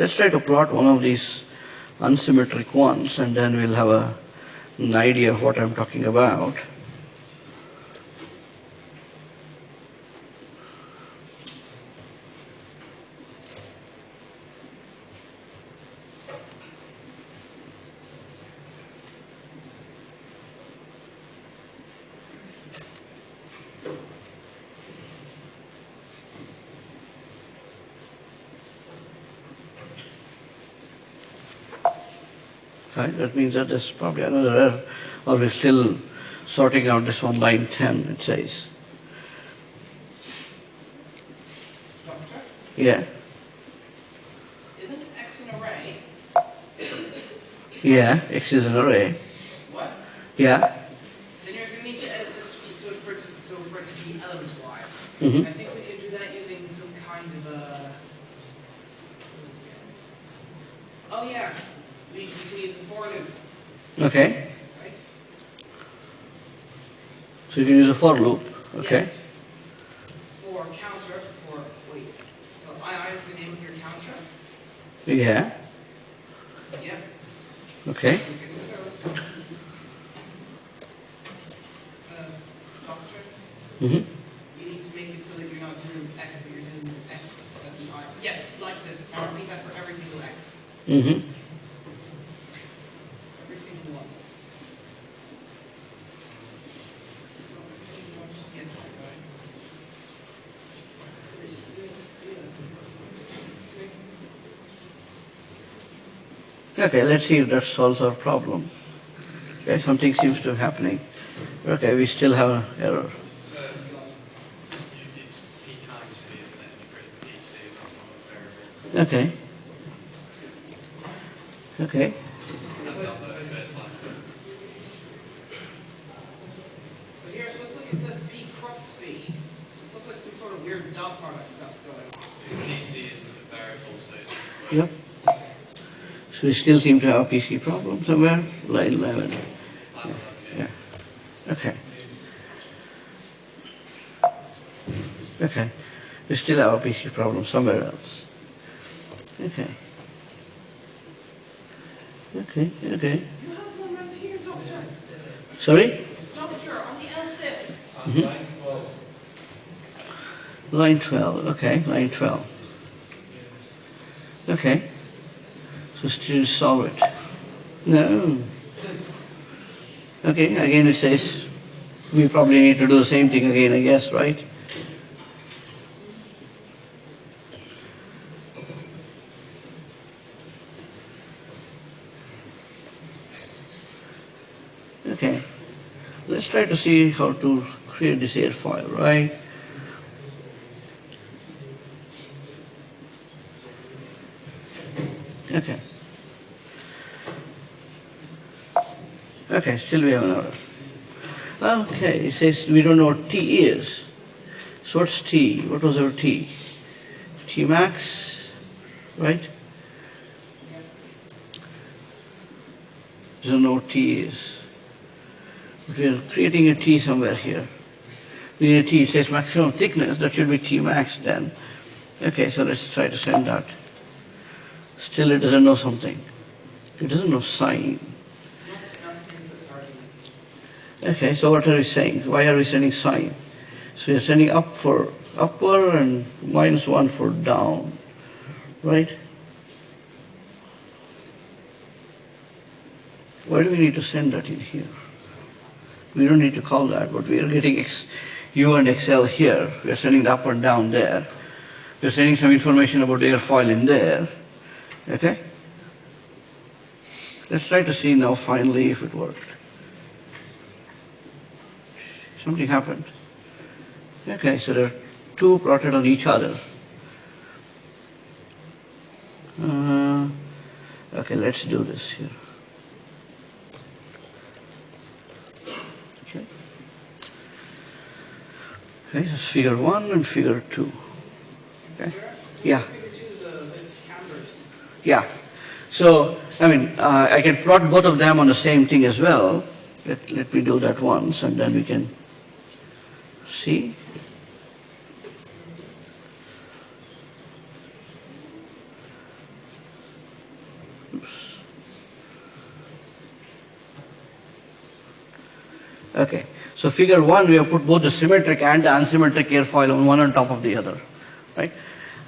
Let's try to plot one of these unsymmetric ones and then we'll have a, an idea of what I'm talking about. Right, that means that there's probably another error, or we're still sorting out this one, line 10, it says. Doctor, Yeah, isn't X an array? yeah, X is an array. What? Yeah, Then you're gonna need to edit this so for it to, so for it to be element-wise. Mhm. I think we can do that using some kind of a. Oh yeah, we, we can use a for loop, okay. right? So you can use a for loop, okay? Yes. For counter, for wait. So I is the name of your counter. Yeah, Yep. okay. We can do those. Uh, doctor. hmm You need to make it so that you're not doing X, but you're doing X at the I. Yes, like Mm-hmm. Received one. Okay, let's see if that solves our problem. Okay, something seems to be happening. Okay, we still have an error. Okay. Okay. And on the first line. But here, so let's look, it says P cross C. Looks like some sort of weird dot product stuff's going on. PC isn't a variable, so it's Yep. So we still seem to have PC problem somewhere, line 11. yeah. Okay. Okay. We still have a PC problem somewhere else. Okay. Okay, okay. Sorry? On the LSIP. And line 12, Line 12, okay, line 12. Okay. So still solve it. No. Okay, again it says, we probably need to do the same thing again, I guess, right? Okay, let's try to see how to create this airfoil, right? Okay. Okay, still we have an error. Okay, it says we don't know what T is. So what's T? What was our T? T max, right? Doesn't know what T is. But we are creating a T somewhere here. We need a T, it says maximum thickness, that should be T max then. Okay, so let's try to send that. Still it doesn't know something. It doesn't know sign. Okay, so what are we saying? Why are we sending sign? So you're sending up for upper and minus one for down, right? Why do we need to send that in here? We don't need to call that, but we are getting X, U and XL here. We are sending the up and down there. We are sending some information about the airfoil in there. Okay? Let's try to see now finally if it worked. Something happened. Okay, so there are two plotted on each other. Uh, okay, let's do this here. Okay. Okay, that's figure one and figure two. Okay. Yeah. Is is. Yeah. So, I mean, uh, I can plot both of them on the same thing as well. Let, let me do that once and then we can see. Okay. So figure one, we have put both the symmetric and the unsymmetric airfoil on one on top of the other, right?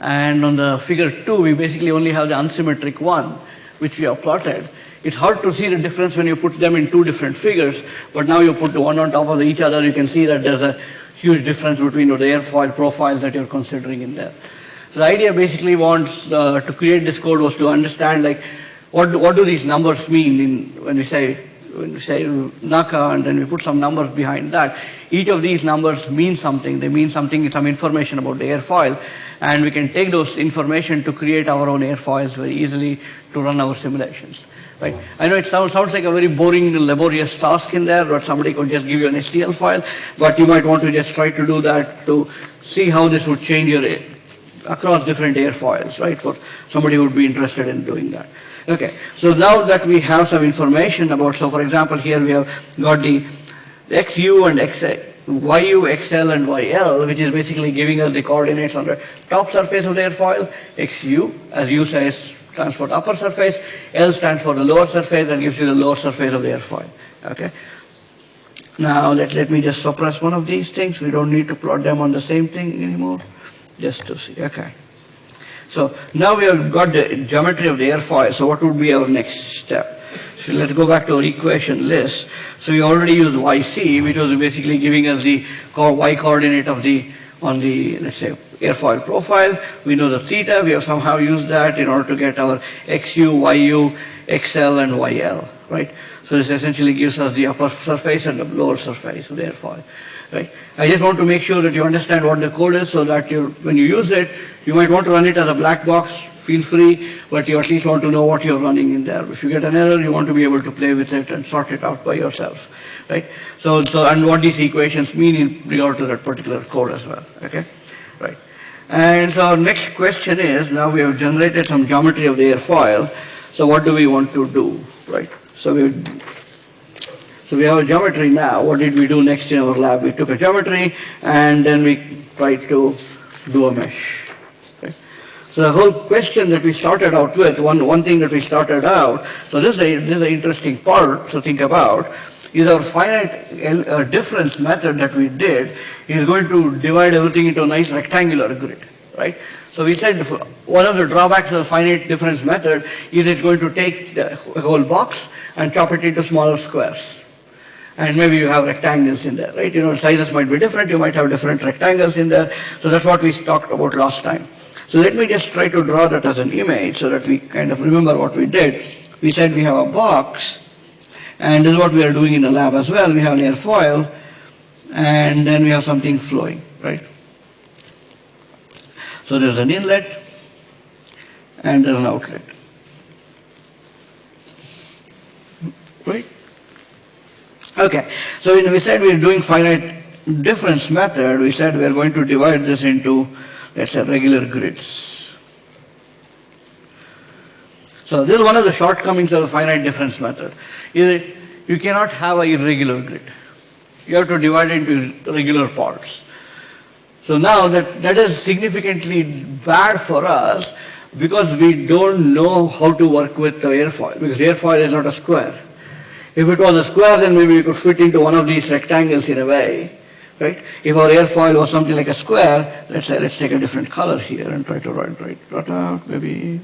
And on the figure two, we basically only have the unsymmetric one, which we have plotted. It's hard to see the difference when you put them in two different figures, but now you put the one on top of each other, you can see that there's a huge difference between the airfoil profiles that you're considering in there. So the idea basically wants uh, to create this code was to understand like what what do these numbers mean in, when we say when we say NACA and then we put some numbers behind that. Each of these numbers mean something. They mean something, some information about the airfoil, and we can take those information to create our own airfoils very easily to run our simulations. Right? I know it sounds, sounds like a very boring, laborious task in there, but somebody could just give you an STL file, but you might want to just try to do that to see how this would change your across different airfoils, right, for somebody would be interested in doing that. Okay, so now that we have some information about, so for example, here we have got the XU and XA, YU, XL and YL, which is basically giving us the coordinates on the top surface of the airfoil. XU, as U says, stands for upper surface. L stands for the lower surface and gives you the lower surface of the airfoil. Okay. Now let, let me just suppress one of these things. We don't need to plot them on the same thing anymore. Just to see, okay. So now we have got the geometry of the airfoil, so what would be our next step? So let's go back to our equation list. So we already used YC, which was basically giving us the Y coordinate of the, on the, let's say, airfoil profile. We know the theta, we have somehow used that in order to get our XU, YU, XL, and YL, right? So this essentially gives us the upper surface and the lower surface of the airfoil, right? I just want to make sure that you understand what the code is so that you, when you use it, you might want to run it as a black box, feel free, but you at least want to know what you're running in there. If you get an error, you want to be able to play with it and sort it out by yourself, right? So, so and what these equations mean in regard to that particular code as well, okay? Right. And so our next question is, now we have generated some geometry of the airfoil, so what do we want to do, right? So we, so we have a geometry now, what did we do next in our lab? We took a geometry and then we tried to do a mesh. So the whole question that we started out with, one, one thing that we started out, so this is a, this is an interesting part to think about, is our finite el- uh, difference method that we did is going to divide everything into a nice rectangular grid, right? So we said one of the drawbacks of the finite difference method is it's going to take the whole box and chop it into smaller squares. And maybe you have rectangles in there, right? You know, sizes might be different, you might have different rectangles in there. So that's what we talked about last time. So let me just try to draw that as an image so that we kind of remember what we did. We said we have a box, and this is what we are doing in the lab as well. We have an airfoil, and then we have something flowing, right? So there's an inlet, and there's an outlet. Right? Okay, so we said we're doing finite difference method, we said we're going to divide this into, let's say, regular grids. So this is one of the shortcomings of the finite difference method, is that you cannot have an irregular grid. You have to divide it into regular parts. So now that, that is significantly bad for us because we don't know how to work with the airfoil, because airfoil is not a square. If it was a square, then maybe we could fit into one of these rectangles in a way, right? If our airfoil was something like a square, let's say, let's take a different color here and try to write, write, write out maybe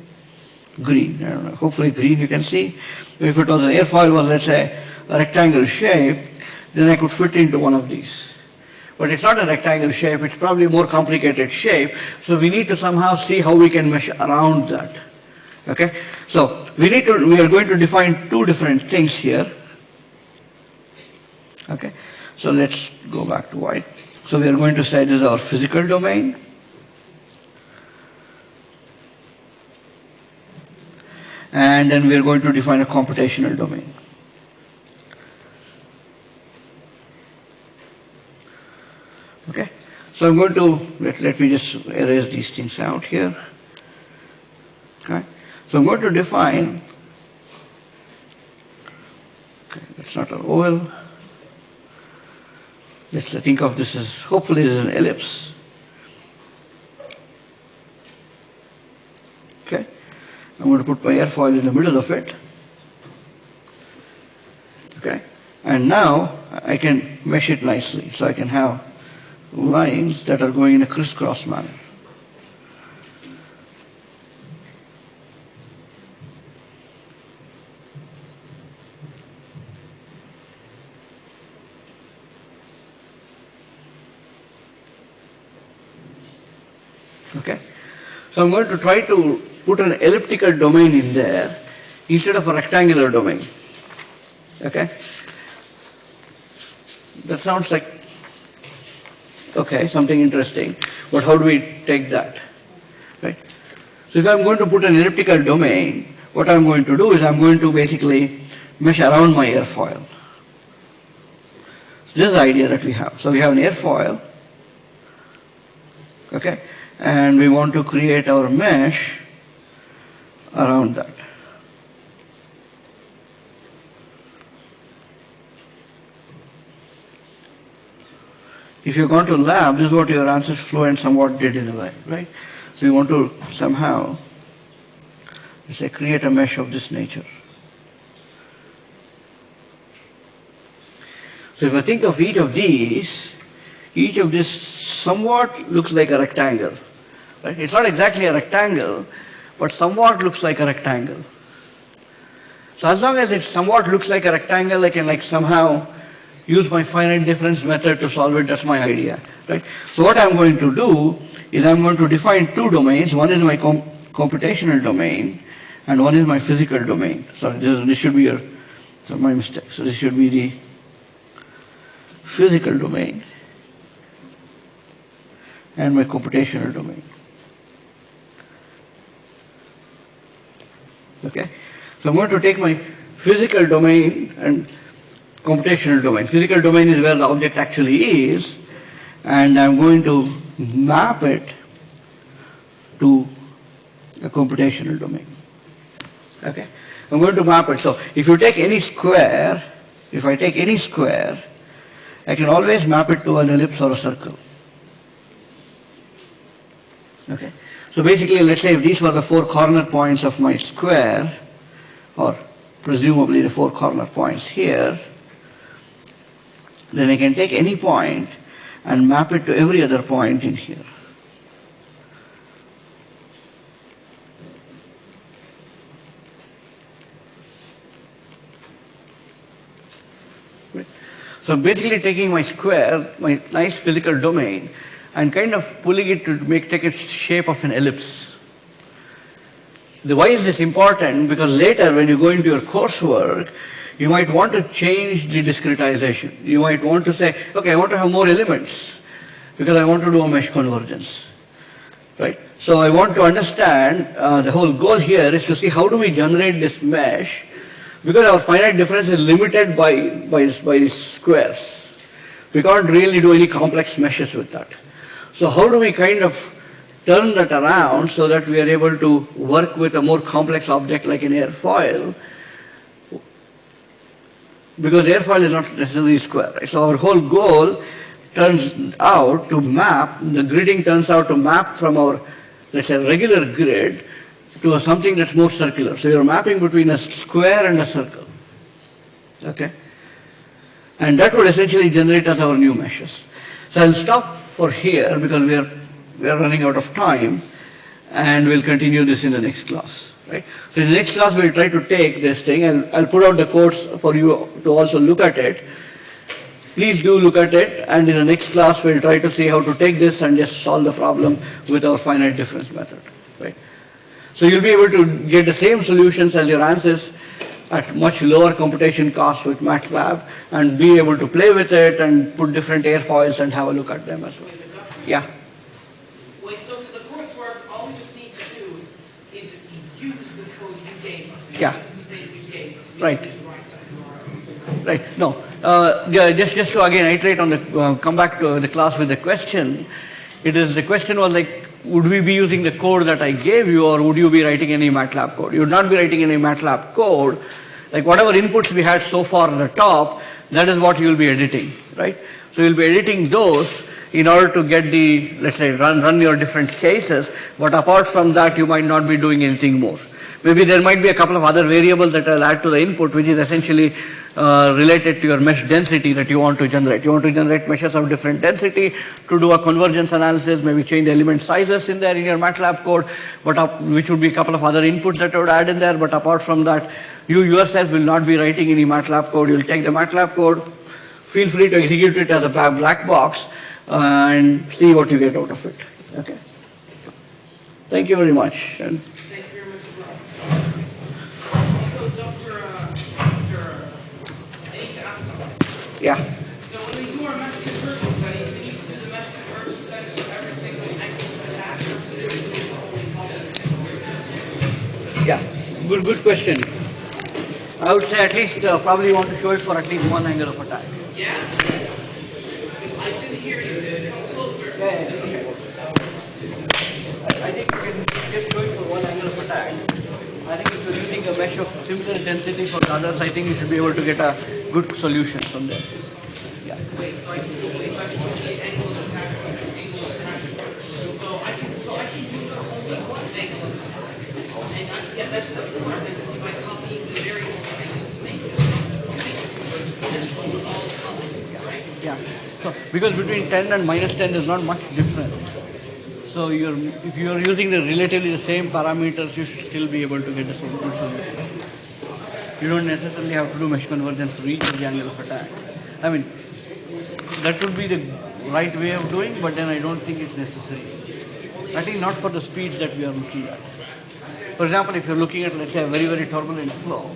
green, I don't know, hopefully green you can see. If it was an airfoil was, let's say, a rectangle shape, then I could fit into one of these. But it's not a rectangle shape, it's probably a more complicated shape, so we need to somehow see how we can mesh around that. Okay? So we need to, we are going to define two different things here. Okay? So let's go back to white. So we are going to say this is our physical domain. And then we are going to define a computational domain. Okay? So I'm going to, let, let me just erase these things out here. Okay? So I'm going to define, okay, that's not an oval. Let's think of this as, hopefully as an ellipse. Okay? I'm going to put my airfoil in the middle of it. Okay? And now I can mesh it nicely. So I can have lines that are going in a crisscross manner. Okay? So I'm going to try to put an elliptical domain in there instead of a rectangular domain. Okay? That sounds like, okay, something interesting, but how do we take that? Right? So if I'm going to put an elliptical domain, what I'm going to do is I'm going to basically mesh around my airfoil. So this is the idea that we have. So we have an airfoil, okay, and we want to create our mesh around that. If you've gone to lab, this is what your ANSYS flow and somewhat did in a way, right? So you want to somehow, say, create a mesh of this nature. So if I think of each of these, each of this somewhat looks like a rectangle, Right? It's not exactly a rectangle, but somewhat looks like a rectangle. So as long as it somewhat looks like a rectangle, I can like somehow use my finite difference method to solve it. That's my idea, right? So what I'm going to do is I'm going to define two domains. One is my com computational domain, and one is my physical domain. So this, this should be your, so my mistake. So this should be the physical domain and my computational domain. Okay? So I'm going to take my physical domain and computational domain. Physical domain is where the object actually is, and I'm going to map it to a computational domain. Okay? I'm going to map it. So if you take any square, if I take any square, I can always map it to an ellipse or a circle. Okay? So basically, let's say if these were the four corner points of my square, or presumably the four corner points here, then I can take any point and map it to every other point in here. So basically taking my square, my nice physical domain, and kind of pulling it to make take its shape of an ellipse. The why is this important? Because later when you go into your coursework, you might want to change the discretization. You might want to say, okay, I want to have more elements because I want to do a mesh convergence. Right? So I want to understand, uh, the whole goal here is to see how do we generate this mesh because our finite difference is limited by, by, by squares. We can't really do any complex meshes with that. So how do we kind of turn that around so that we are able to work with a more complex object like an airfoil? Because airfoil is not necessarily square. Right? So our whole goal turns out to map, the gridding turns out to map from our, let's say, regular grid to something that's more circular. So you're mapping between a square and a circle. Okay? And that would essentially generate us our new meshes. So I'll stop for here because we are, we are running out of time and we'll continue this in the next class. Right? So in the next class we'll try to take this thing and I'll put out the course for you to also look at it. Please do look at it and in the next class we'll try to see how to take this and just solve the problem with our finite difference method. Right? So you'll be able to get the same solutions as your ANSYS at much lower computation cost with MATLAB and be able to play with it and put different airfoils and have a look at them as well. Yeah. Wait, so for the coursework, all we just need to do is use the code you gave us. Yeah. Use the things you gave us. Right. to write something more. Right. No. Uh, yeah, just just to again iterate on the uh, come back to the class with the question. It is the question was like, would we be using the code that I gave you, or would you be writing any MATLAB code? You would not be writing any MATLAB code. Like whatever inputs we had so far at the top, that is what you will be editing, right? So you'll be editing those in order to get the let's say run run your different cases. But apart from that, you might not be doing anything more. Maybe there might be a couple of other variables that I'll add to the input, which is essentially uh, related to your mesh density that you want to generate. You want to generate meshes of different density to do a convergence analysis, maybe change element sizes in there in your MATLAB code, but up, which would be a couple of other inputs that I would add in there. But apart from that, you yourself will not be writing any MATLAB code. You'll take the MATLAB code, feel free to execute it as a black black box, uh, and see what you get out of it. Okay. Thank you very much. And Thank you very much as well. Also, Dr. Uh, Dr. I need to ask something. Yeah. So when we do our mesh convergence study, do we need to do the mesh convergence study for every single angle attack? or do we do it only for- Yeah, good, good question. I would say at least, uh, probably want to show it for at least one angle of attack. Yeah? I didn't hear you. Come closer. I think you can just show it for one angle of attack. I think if you're using a mesh of similar density for the others, I think you should be able to get a good solution from there. Yeah. Yeah. So, because between 10 and minus 10 is not much difference. So you're, if you are using the relatively the same parameters, you should still be able to get the same good solution. You don't necessarily have to do mesh convergence to reach the angle of attack. I mean, that would be the right way of doing, but then I don't think it's necessary. I think not for the speeds that we are looking at. For example, if you're looking at, let's say, a very, very turbulent flow,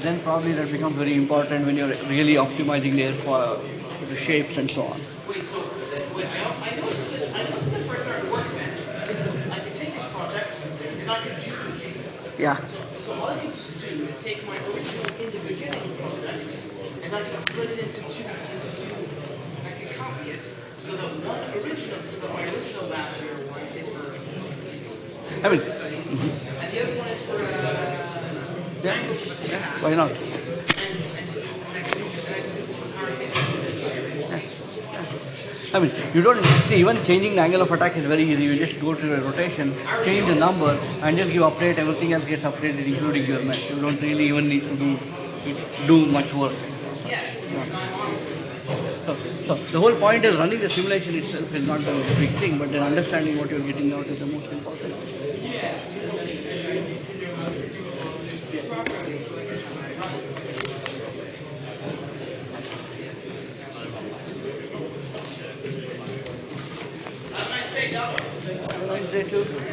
then probably that becomes very important when you're really optimizing the airfoil, the shapes and so on. Wait, so, wait, I, I noticed that, I noticed that first started workbench, I could take a project and I could duplicate it. Yeah. So, so all I can just do is take my original in the beginning project and I can split it into two, into two, I can copy it so that one original, so that my original lab one is for, I mean, and the other one is for, uh, of attack. why not? And, and I can do, I can do this entire thing. I mean, you don't see even changing the angle of attack is very easy. You just go to the rotation, change the number, and just give update. Everything else gets updated, including your mesh. You don't really even need to do do much work. So, so the whole point is running the simulation itself is not the big thing, but then understanding what you're getting out is the most important. Have a nice day, Doc. Have a nice day too.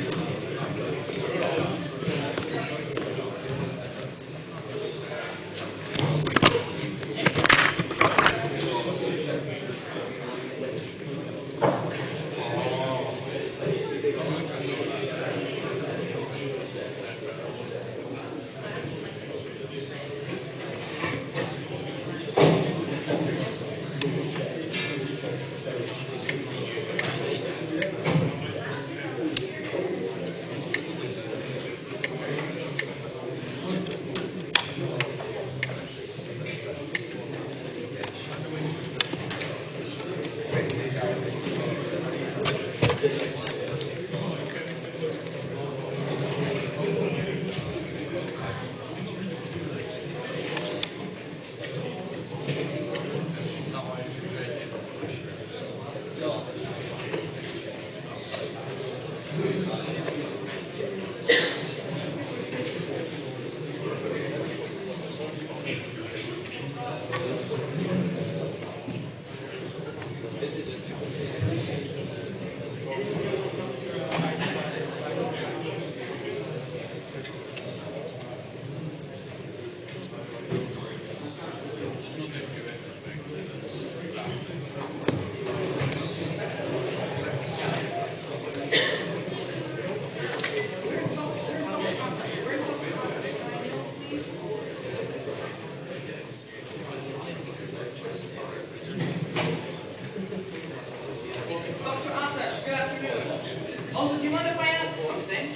Dr. Atash, good afternoon. Also, do you mind if I ask something?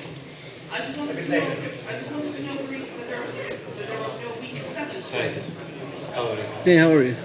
I just wanted to know, I just wanted to know the reason that there was, that there was no week seven quiz. Hey, how are you?